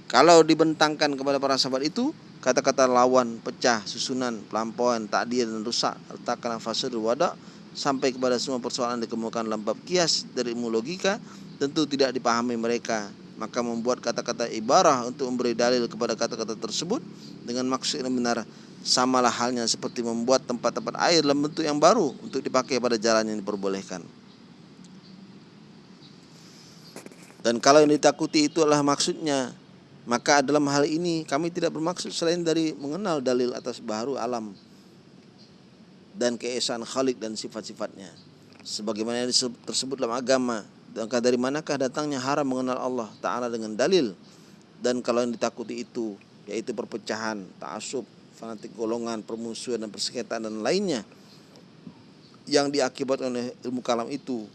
Kalau dibentangkan kepada para sahabat itu kata-kata lawan, pecah, susunan, pelampauan, takdir dan rusak, letakkan fasad wada sampai kepada semua persoalan dikemukakan dalam bab kias dari ilmu logika tentu tidak dipahami mereka maka membuat kata-kata ibarah untuk memberi dalil kepada kata-kata tersebut dengan maksud yang benar samalah halnya seperti membuat tempat-tempat air dalam bentuk yang baru untuk dipakai pada jalan yang diperbolehkan. Dan kalau yang ditakuti itu adalah maksudnya, maka dalam hal ini kami tidak bermaksud selain dari mengenal dalil atas baru alam dan keesaan Khalik dan sifat-sifatnya. Sebagaimana yang tersebut dalam agama maka dari manakah datangnya haram mengenal Allah Ta'ala dengan dalil Dan kalau yang ditakuti itu Yaitu perpecahan, ta'asub, fanatik golongan, permusuhan dan persengketaan dan lainnya Yang diakibatkan oleh ilmu kalam itu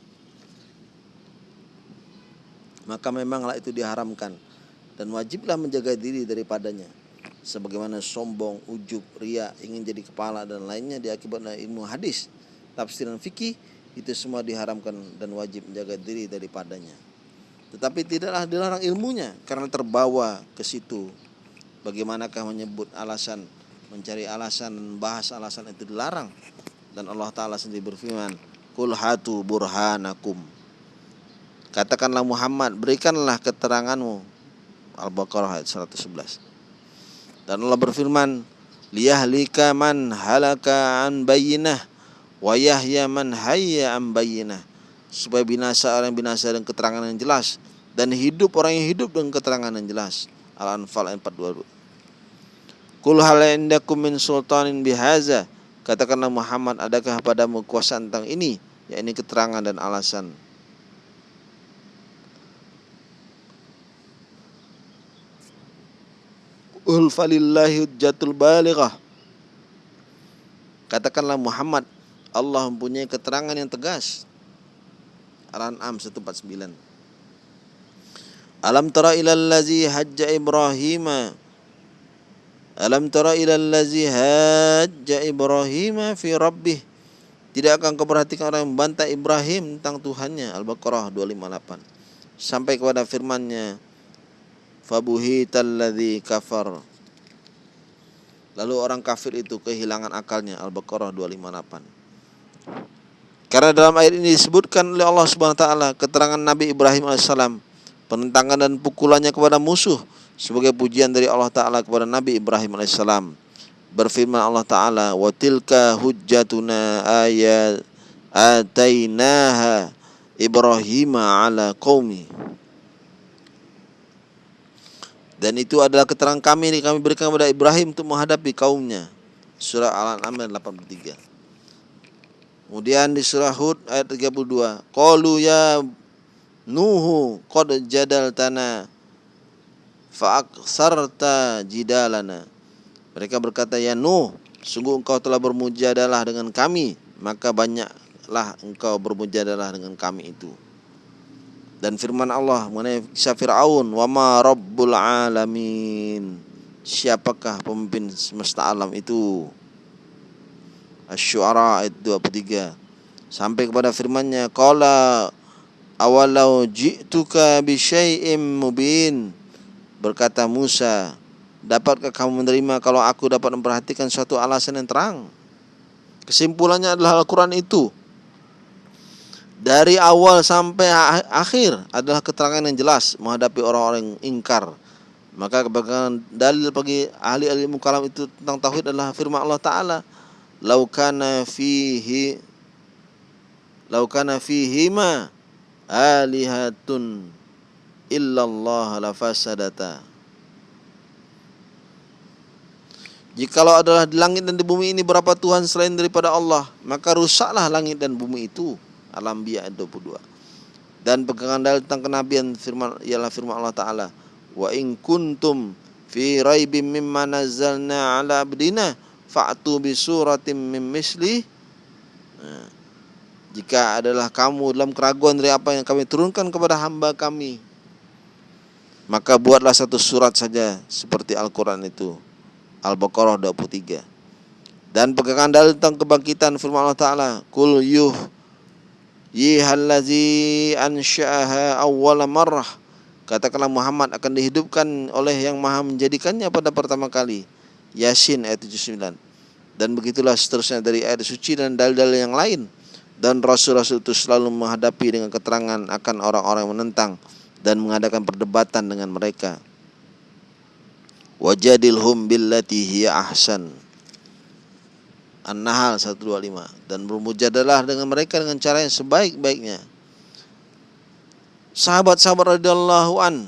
Maka memanglah itu diharamkan Dan wajiblah menjaga diri daripadanya Sebagaimana sombong, ujub, ria, ingin jadi kepala dan lainnya diakibatkan oleh ilmu hadis Tafsiran fikih itu semua diharamkan dan wajib menjaga diri daripadanya. Tetapi tidaklah dilarang ilmunya karena terbawa ke situ. Bagaimanakah menyebut alasan, mencari alasan, bahas alasan itu dilarang. Dan Allah Ta'ala sendiri berfirman, Kul hatu burhanakum. Katakanlah Muhammad, berikanlah keteranganmu. Al-Baqarah ayat 111. Dan Allah berfirman, Liyahlika man halaka an bayinah wa yahya man hayya am bayyinah supaya binasa orang yang binasa dengan keterangan yang jelas dan hidup orang yang hidup dengan keterangan yang jelas Al-Anfal ayat 42 Kul hal indakum min sultanin bihaza. Katakanlah Muhammad adakah padamu kuasa tentang ini? Yakni keterangan dan alasan. Ul falillahi hujjatul balighah Katakanlah Muhammad Allah mempunyai keterangan yang tegas. Al-An'am 149 Alam tara ilal ladzi hajja Ibrahim Alam tara ilal ladzi hajja Ibrahim fi rabbih? Tidak akan kau perhatikan orang yang membantah Ibrahim tentang Tuhannya Al-Baqarah 258 Sampai kepada firmannya fabuhitalladzi kafar. Lalu orang kafir itu kehilangan akalnya Al-Baqarah 258 Karena dalam ayat ini disebutkan oleh Allah Subhanahu wa taala keterangan Nabi Ibrahim alaihissalam penentangan dan pukulannya kepada musuh sebagai pujian dari Allah taala kepada Nabi Ibrahim alaihissalam. Berfirman Allah taala, "Wa tilka hujjatuna ayat atainaha Ibrahim ala qaumi." Dan itu adalah keterangan kami yang kami berikan kepada Ibrahim untuk menghadapi kaumnya. Surah Al-An'am 83. Kemudian di surah Hud ayat 32. Qalu ya Nuhu qad jadaltana fa'aksarta jidalana. Mereka berkata, "Ya Nuh, sungguh engkau telah bermujadalah dengan kami, maka banyaklah engkau bermujadalah dengan kami itu." dan firman Allah mengenai kisah Fir'aun wa ma rabbul alamin siapakah pemimpin semesta alam itu Asy-Syu'ara ayat 23 sampai kepada firman-Nya qala awalau ji'tuka bi syai'im mubin berkata Musa dapatkah kamu menerima kalau aku dapat memperhatikan suatu alasan yang terang kesimpulannya adalah Al-Qur'an itu dari awal sampai akhir adalah keterangan yang jelas menghadapi orang-orang yang ingkar. Maka kebagian dalil bagi ahli ilmu kalam itu tentang tauhid adalah firman Allah taala, "Laukana fihi laukana fihi ma alihatun illallah lafasadata." Jikalau adalah di langit dan di bumi ini berapa Tuhan selain daripada Allah, maka rusaklah langit dan bumi itu. Al-Anbiya ayat 22. Dan pegangan dalil tentang kenabian firman ialah firman Allah taala, "Wa in kuntum fi raibim mimma nazzalna ala abdina fa'tu bi suratim mim misli." Nah, jika adalah kamu dalam keraguan dari apa yang kami turunkan kepada hamba kami, maka buatlah satu surat saja seperti Al-Quran itu. Al-Baqarah 23. Dan pegangan dalil tentang kebangkitan firman Allah Ta'ala. Kul yuh Yihallazi ansha'aha awwala marrah Katakanlah Muhammad akan dihidupkan oleh yang maha menjadikannya pada pertama kali Yasin ayat 79 Dan begitulah seterusnya dari ayat suci dan dalil-dalil yang lain Dan Rasul-Rasul itu selalu menghadapi dengan keterangan akan orang-orang yang menentang Dan mengadakan perdebatan dengan mereka Wajadilhum billati hiya ahsan An-Nahl 125 dan bermujadalah dengan mereka dengan cara yang sebaik-baiknya. Sahabat-sahabat radhiyallahu an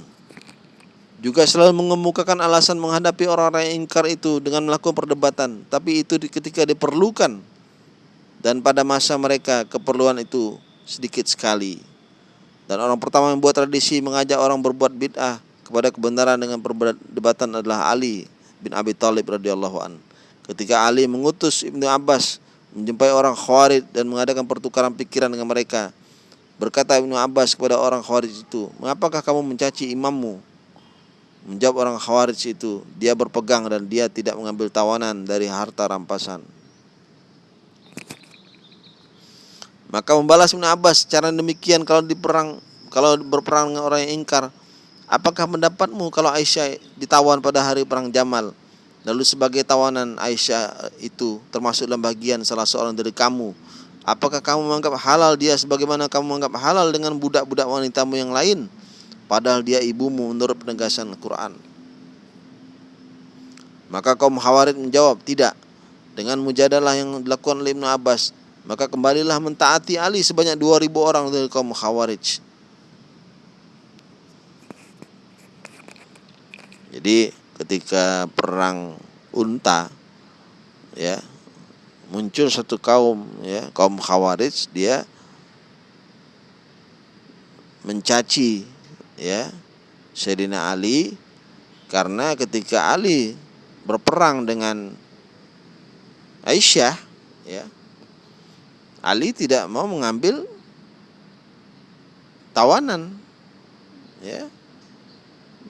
juga selalu mengemukakan alasan menghadapi orang-orang yang ingkar itu dengan melakukan perdebatan, tapi itu ketika diperlukan dan pada masa mereka keperluan itu sedikit sekali. Dan orang pertama yang membuat tradisi mengajak orang berbuat bid'ah kepada kebenaran dengan perdebatan adalah Ali bin Abi Thalib radhiyallahu anhu. Ketika Ali mengutus Ibnu Abbas menjumpai orang Khawarij dan mengadakan pertukaran pikiran dengan mereka. Berkata Ibnu Abbas kepada orang Khawarij itu, "Mengapakah kamu mencaci imammu?" Menjawab orang Khawarij itu, dia berpegang dan dia tidak mengambil tawanan dari harta rampasan. Maka membalas Ibnu Abbas cara demikian kalau diperang kalau berperang dengan orang yang ingkar, apakah pendapatmu kalau Aisyah ditawan pada hari perang Jamal? Lalu sebagai tawanan Aisyah itu termasuk dalam bagian salah seorang dari kamu. Apakah kamu menganggap halal dia sebagaimana kamu menganggap halal dengan budak-budak wanitamu yang lain? Padahal dia ibumu menurut penegasan Al-Quran. Maka kaum Khawarij menjawab, tidak. Dengan mujadalah yang dilakukan oleh Ibn Abbas, maka kembalilah mentaati Ali sebanyak 2000 orang dari kaum Khawarij. Jadi ketika perang unta ya muncul satu kaum ya kaum khawarij dia mencaci ya Sayyidina Ali karena ketika Ali berperang dengan Aisyah ya Ali tidak mau mengambil tawanan ya.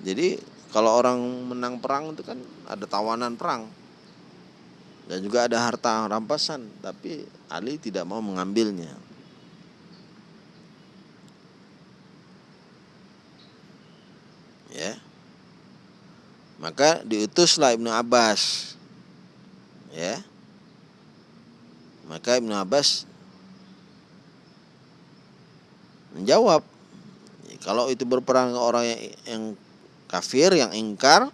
Jadi kalau orang menang perang itu kan ada tawanan perang dan juga ada harta rampasan tapi Ali tidak mau mengambilnya. Ya. Maka diutuslah Ibnu Abbas ya. Maka Ibnu Abbas menjawab kalau itu berperang orang yang, yang kafir yang ingkar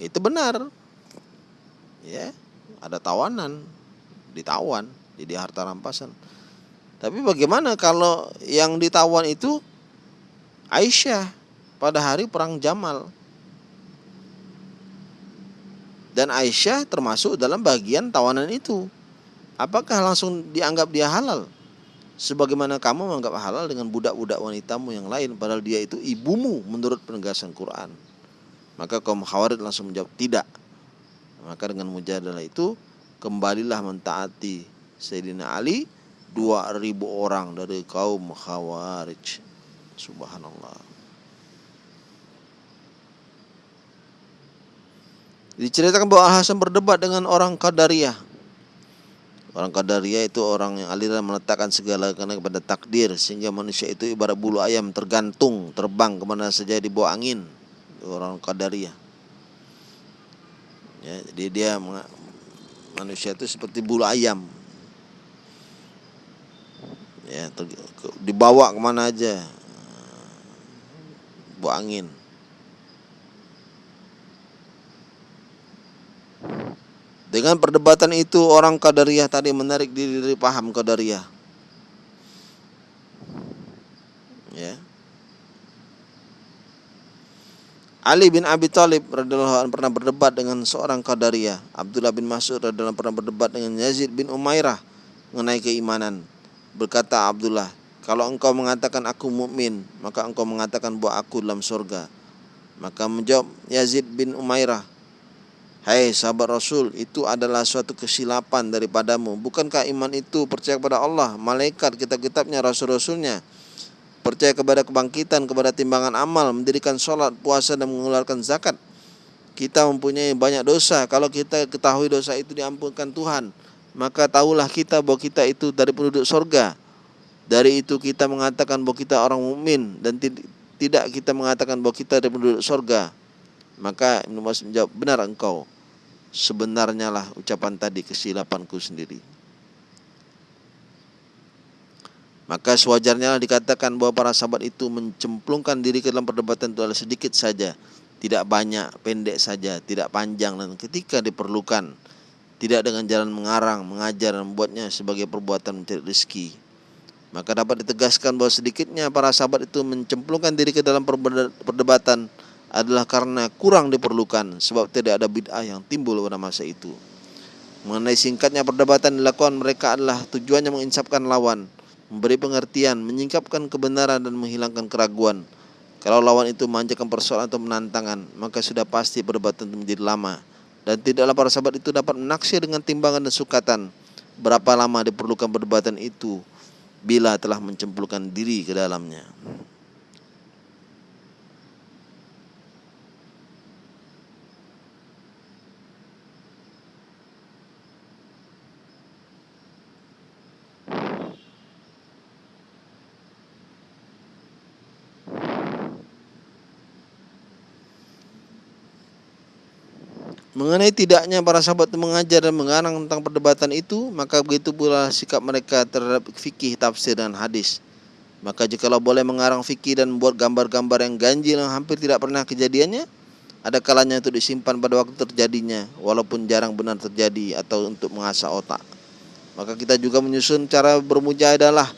itu benar. Ya ada tawanan ditawan jadi harta rampasan. Tapi bagaimana kalau yang ditawan itu Aisyah pada hari perang Jamal? Dan Aisyah termasuk dalam bagian tawanan itu. Apakah langsung dianggap dia halal sebagaimana kamu menganggap halal dengan budak-budak wanitamu yang lain padahal dia itu ibumu menurut penegasan Quran. Maka kaum khawarij langsung menjawab tidak. Maka dengan mujadalah itu kembalilah mentaati Sayyidina Ali 2000 orang dari kaum khawarij. Subhanallah. Diceritakan bahwa Al Hasan berdebat dengan orang Qadariyah Orang Qadariyah itu orang yang aliran meletakkan segala karena kepada takdir sehingga manusia itu ibarat bulu ayam tergantung terbang ke mana saja di bawah angin. Orang Qadariyah. Ya, jadi dia manusia itu seperti bulu ayam. Ya, ter, dibawa ke mana aja. Bawah angin. Dengan perdebatan itu orang Qadariyah tadi menarik diri dari paham Qadariyah. Ya. Ali bin Abi Thalib radhiyallahu anhu pernah berdebat dengan seorang Qadariyah. Abdullah bin Mas'ud radhiyallahu pernah berdebat dengan Yazid bin Umairah mengenai keimanan. Berkata Abdullah, kalau engkau mengatakan aku mukmin, maka engkau mengatakan bahwa aku dalam surga. Maka menjawab Yazid bin Umairah, Hai sahabat Rasul, itu adalah suatu kesilapan daripadamu. Bukankah iman itu percaya kepada Allah, malaikat, kitab-kitabnya, rasul-rasulnya? Percaya kepada kebangkitan, kepada timbangan amal, mendirikan sholat, puasa, dan mengeluarkan zakat. Kita mempunyai banyak dosa. Kalau kita ketahui dosa itu diampunkan Tuhan, maka tahulah kita bahwa kita itu dari penduduk sorga. Dari itu kita mengatakan bahwa kita orang mukmin dan tidak kita mengatakan bahwa kita dari penduduk sorga. Maka Ibnu Mas'ud menjawab, benar engkau sebenarnya lah ucapan tadi kesilapanku sendiri. Maka sewajarnya lah dikatakan bahwa para sahabat itu mencemplungkan diri ke dalam perdebatan itu adalah sedikit saja, tidak banyak, pendek saja, tidak panjang dan ketika diperlukan tidak dengan jalan mengarang, mengajar dan membuatnya sebagai perbuatan mencari rezeki. Maka dapat ditegaskan bahwa sedikitnya para sahabat itu mencemplungkan diri ke dalam perdebatan adalah karena kurang diperlukan sebab tidak ada bid'ah yang timbul pada masa itu. Mengenai singkatnya perdebatan dilakukan mereka adalah tujuannya menginsapkan lawan, memberi pengertian, menyingkapkan kebenaran dan menghilangkan keraguan. Kalau lawan itu memanjakan persoalan atau menantangan, maka sudah pasti perdebatan itu menjadi lama. Dan tidaklah para sahabat itu dapat menaksir dengan timbangan dan sukatan berapa lama diperlukan perdebatan itu bila telah mencemplungkan diri ke dalamnya. Mengenai tidaknya para sahabat mengajar dan mengarang tentang perdebatan itu, maka begitu pula sikap mereka terhadap fikih, tafsir dan hadis. Maka jikalau boleh mengarang fikih dan membuat gambar-gambar yang ganjil yang hampir tidak pernah kejadiannya, ada kalanya untuk disimpan pada waktu terjadinya, walaupun jarang benar terjadi atau untuk mengasah otak. Maka kita juga menyusun cara bermujahadah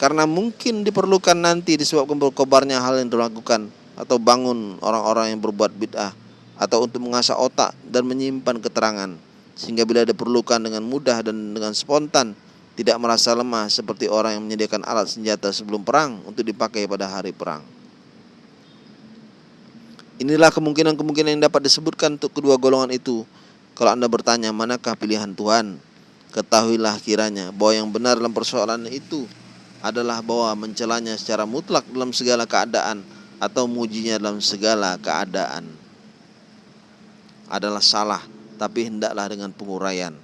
karena mungkin diperlukan nanti disebabkan berkobarnya hal yang dilakukan atau bangun orang-orang yang berbuat bid'ah atau untuk mengasah otak dan menyimpan keterangan sehingga bila diperlukan dengan mudah dan dengan spontan tidak merasa lemah seperti orang yang menyediakan alat senjata sebelum perang untuk dipakai pada hari perang. Inilah kemungkinan-kemungkinan yang dapat disebutkan untuk kedua golongan itu. Kalau Anda bertanya, manakah pilihan Tuhan? Ketahuilah kiranya bahwa yang benar dalam persoalan itu adalah bahwa mencelanya secara mutlak dalam segala keadaan atau mujinya dalam segala keadaan adalah salah, tapi hendaklah dengan penguraian.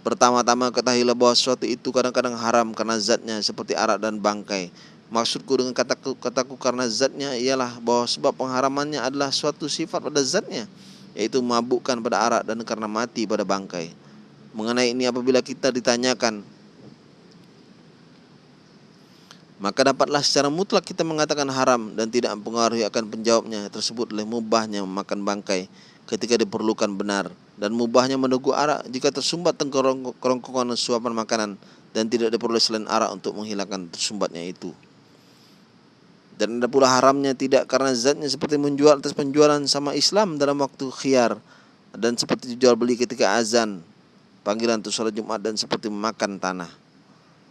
Pertama-tama ketahuilah bahwa sesuatu itu kadang-kadang haram karena zatnya seperti arak dan bangkai. Maksudku dengan kataku, kataku karena zatnya ialah bahwa sebab pengharamannya adalah suatu sifat pada zatnya, yaitu mabukkan pada arak dan karena mati pada bangkai. Mengenai ini apabila kita ditanyakan maka dapatlah secara mutlak kita mengatakan haram dan tidak mempengaruhi akan penjawabnya tersebut oleh mubahnya memakan bangkai ketika diperlukan benar dan mubahnya menunggu arak jika tersumbat tengkorongkongan suapan makanan dan tidak diperoleh selain arak untuk menghilangkan tersumbatnya itu. Dan ada pula haramnya tidak karena zatnya seperti menjual atas penjualan sama Islam dalam waktu khiyar dan seperti dijual beli ketika azan panggilan untuk sholat Jumat dan seperti memakan tanah.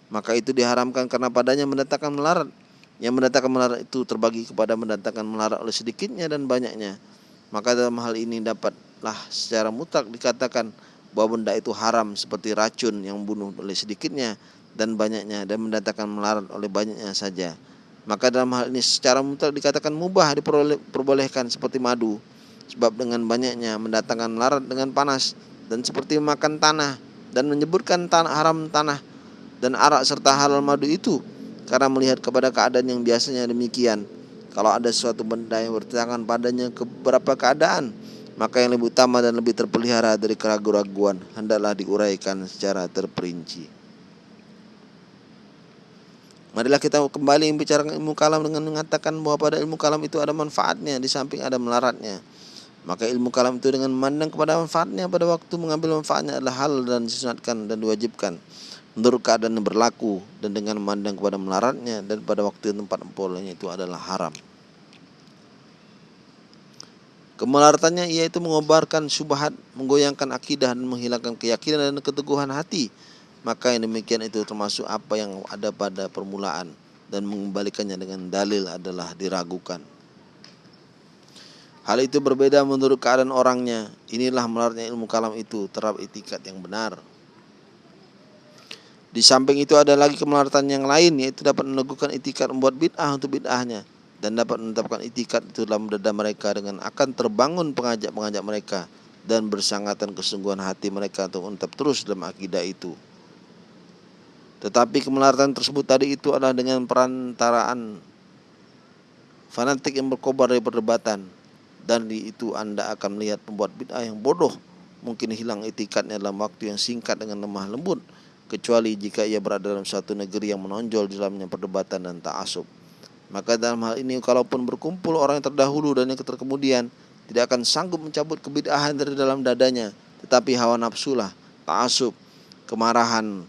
Maka itu diharamkan karena padanya mendatangkan melarat. Yang mendatangkan melarat itu terbagi kepada mendatangkan melarat oleh sedikitnya dan banyaknya. Maka dalam hal ini dapatlah secara mutlak dikatakan bahwa benda itu haram seperti racun yang membunuh oleh sedikitnya dan banyaknya dan mendatangkan melarat oleh banyaknya saja. Maka dalam hal ini secara mutlak dikatakan mubah diperbolehkan seperti madu sebab dengan banyaknya mendatangkan melarat dengan panas dan seperti makan tanah dan menyebutkan tanah haram tanah dan arak serta halal madu itu karena melihat kepada keadaan yang biasanya demikian kalau ada suatu benda yang bertentangan padanya ke beberapa keadaan maka yang lebih utama dan lebih terpelihara dari keraguan-raguan hendaklah diuraikan secara terperinci Marilah kita kembali membicarakan ilmu kalam dengan mengatakan bahwa pada ilmu kalam itu ada manfaatnya di samping ada melaratnya. Maka ilmu kalam itu dengan memandang kepada manfaatnya pada waktu mengambil manfaatnya adalah hal dan disunatkan dan diwajibkan menurut keadaan yang berlaku dan dengan memandang kepada melaratnya dan pada waktu tempat empolnya itu adalah haram. Kemelaratannya yaitu mengobarkan syubhat, menggoyangkan akidah dan menghilangkan keyakinan dan keteguhan hati. Maka yang demikian itu termasuk apa yang ada pada permulaan dan mengembalikannya dengan dalil adalah diragukan. Hal itu berbeda menurut keadaan orangnya. Inilah melarutnya ilmu kalam itu terhadap itikat yang benar. Di samping itu ada lagi kemelaratan yang lain yaitu dapat meneguhkan itikat membuat bid'ah untuk bid'ahnya dan dapat menetapkan itikat itu dalam dada mereka dengan akan terbangun pengajak-pengajak mereka dan bersangatan kesungguhan hati mereka untuk menetap terus dalam akidah itu. Tetapi kemelaratan tersebut tadi itu adalah dengan perantaraan fanatik yang berkobar dari perdebatan dan di itu Anda akan melihat pembuat bid'ah yang bodoh mungkin hilang etikatnya dalam waktu yang singkat dengan lemah lembut kecuali jika ia berada dalam suatu negeri yang menonjol di dalamnya perdebatan dan ta'asub. Maka dalam hal ini kalaupun berkumpul orang yang terdahulu dan yang terkemudian tidak akan sanggup mencabut kebid'ahan dari dalam dadanya, tetapi hawa nafsulah, ta'asub, kemarahan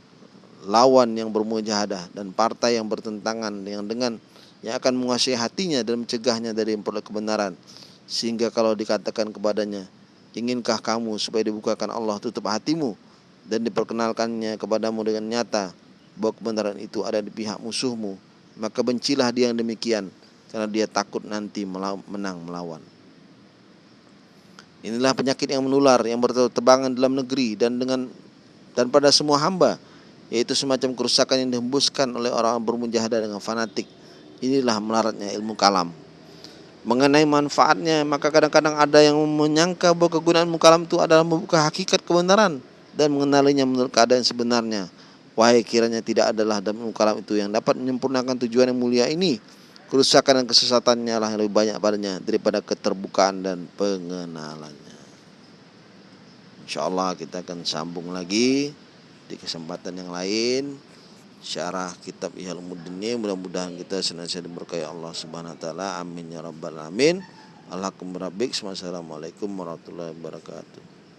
lawan yang bermujahadah dan partai yang bertentangan yang dengan yang akan menguasai hatinya dan mencegahnya dari memperoleh kebenaran. Sehingga kalau dikatakan kepadanya, inginkah kamu supaya dibukakan Allah tutup hatimu dan diperkenalkannya kepadamu dengan nyata bahwa kebenaran itu ada di pihak musuhmu, maka bencilah dia yang demikian karena dia takut nanti menang melawan. Inilah penyakit yang menular yang berterbangan dalam negeri dan dengan dan pada semua hamba yaitu semacam kerusakan yang dihembuskan oleh orang bermujahadah dengan fanatik. Inilah melaratnya ilmu kalam mengenai manfaatnya maka kadang-kadang ada yang menyangka bahwa kegunaan mukalam itu adalah membuka hakikat kebenaran dan mengenalinya menurut keadaan sebenarnya wahai kiranya tidak adalah dalam mukalam itu yang dapat menyempurnakan tujuan yang mulia ini. Kerusakan dan kesesatannya lah yang lebih banyak padanya daripada keterbukaan dan pengenalannya. Insyaallah kita akan sambung lagi di kesempatan yang lain. Syarah kitab Ulumuddin ini mudah-mudahan kita senantiasa diberkahi Allah Subhanahu wa taala. Amin ya rabbal alamin. Rabbik Assalamualaikum warahmatullahi wabarakatuh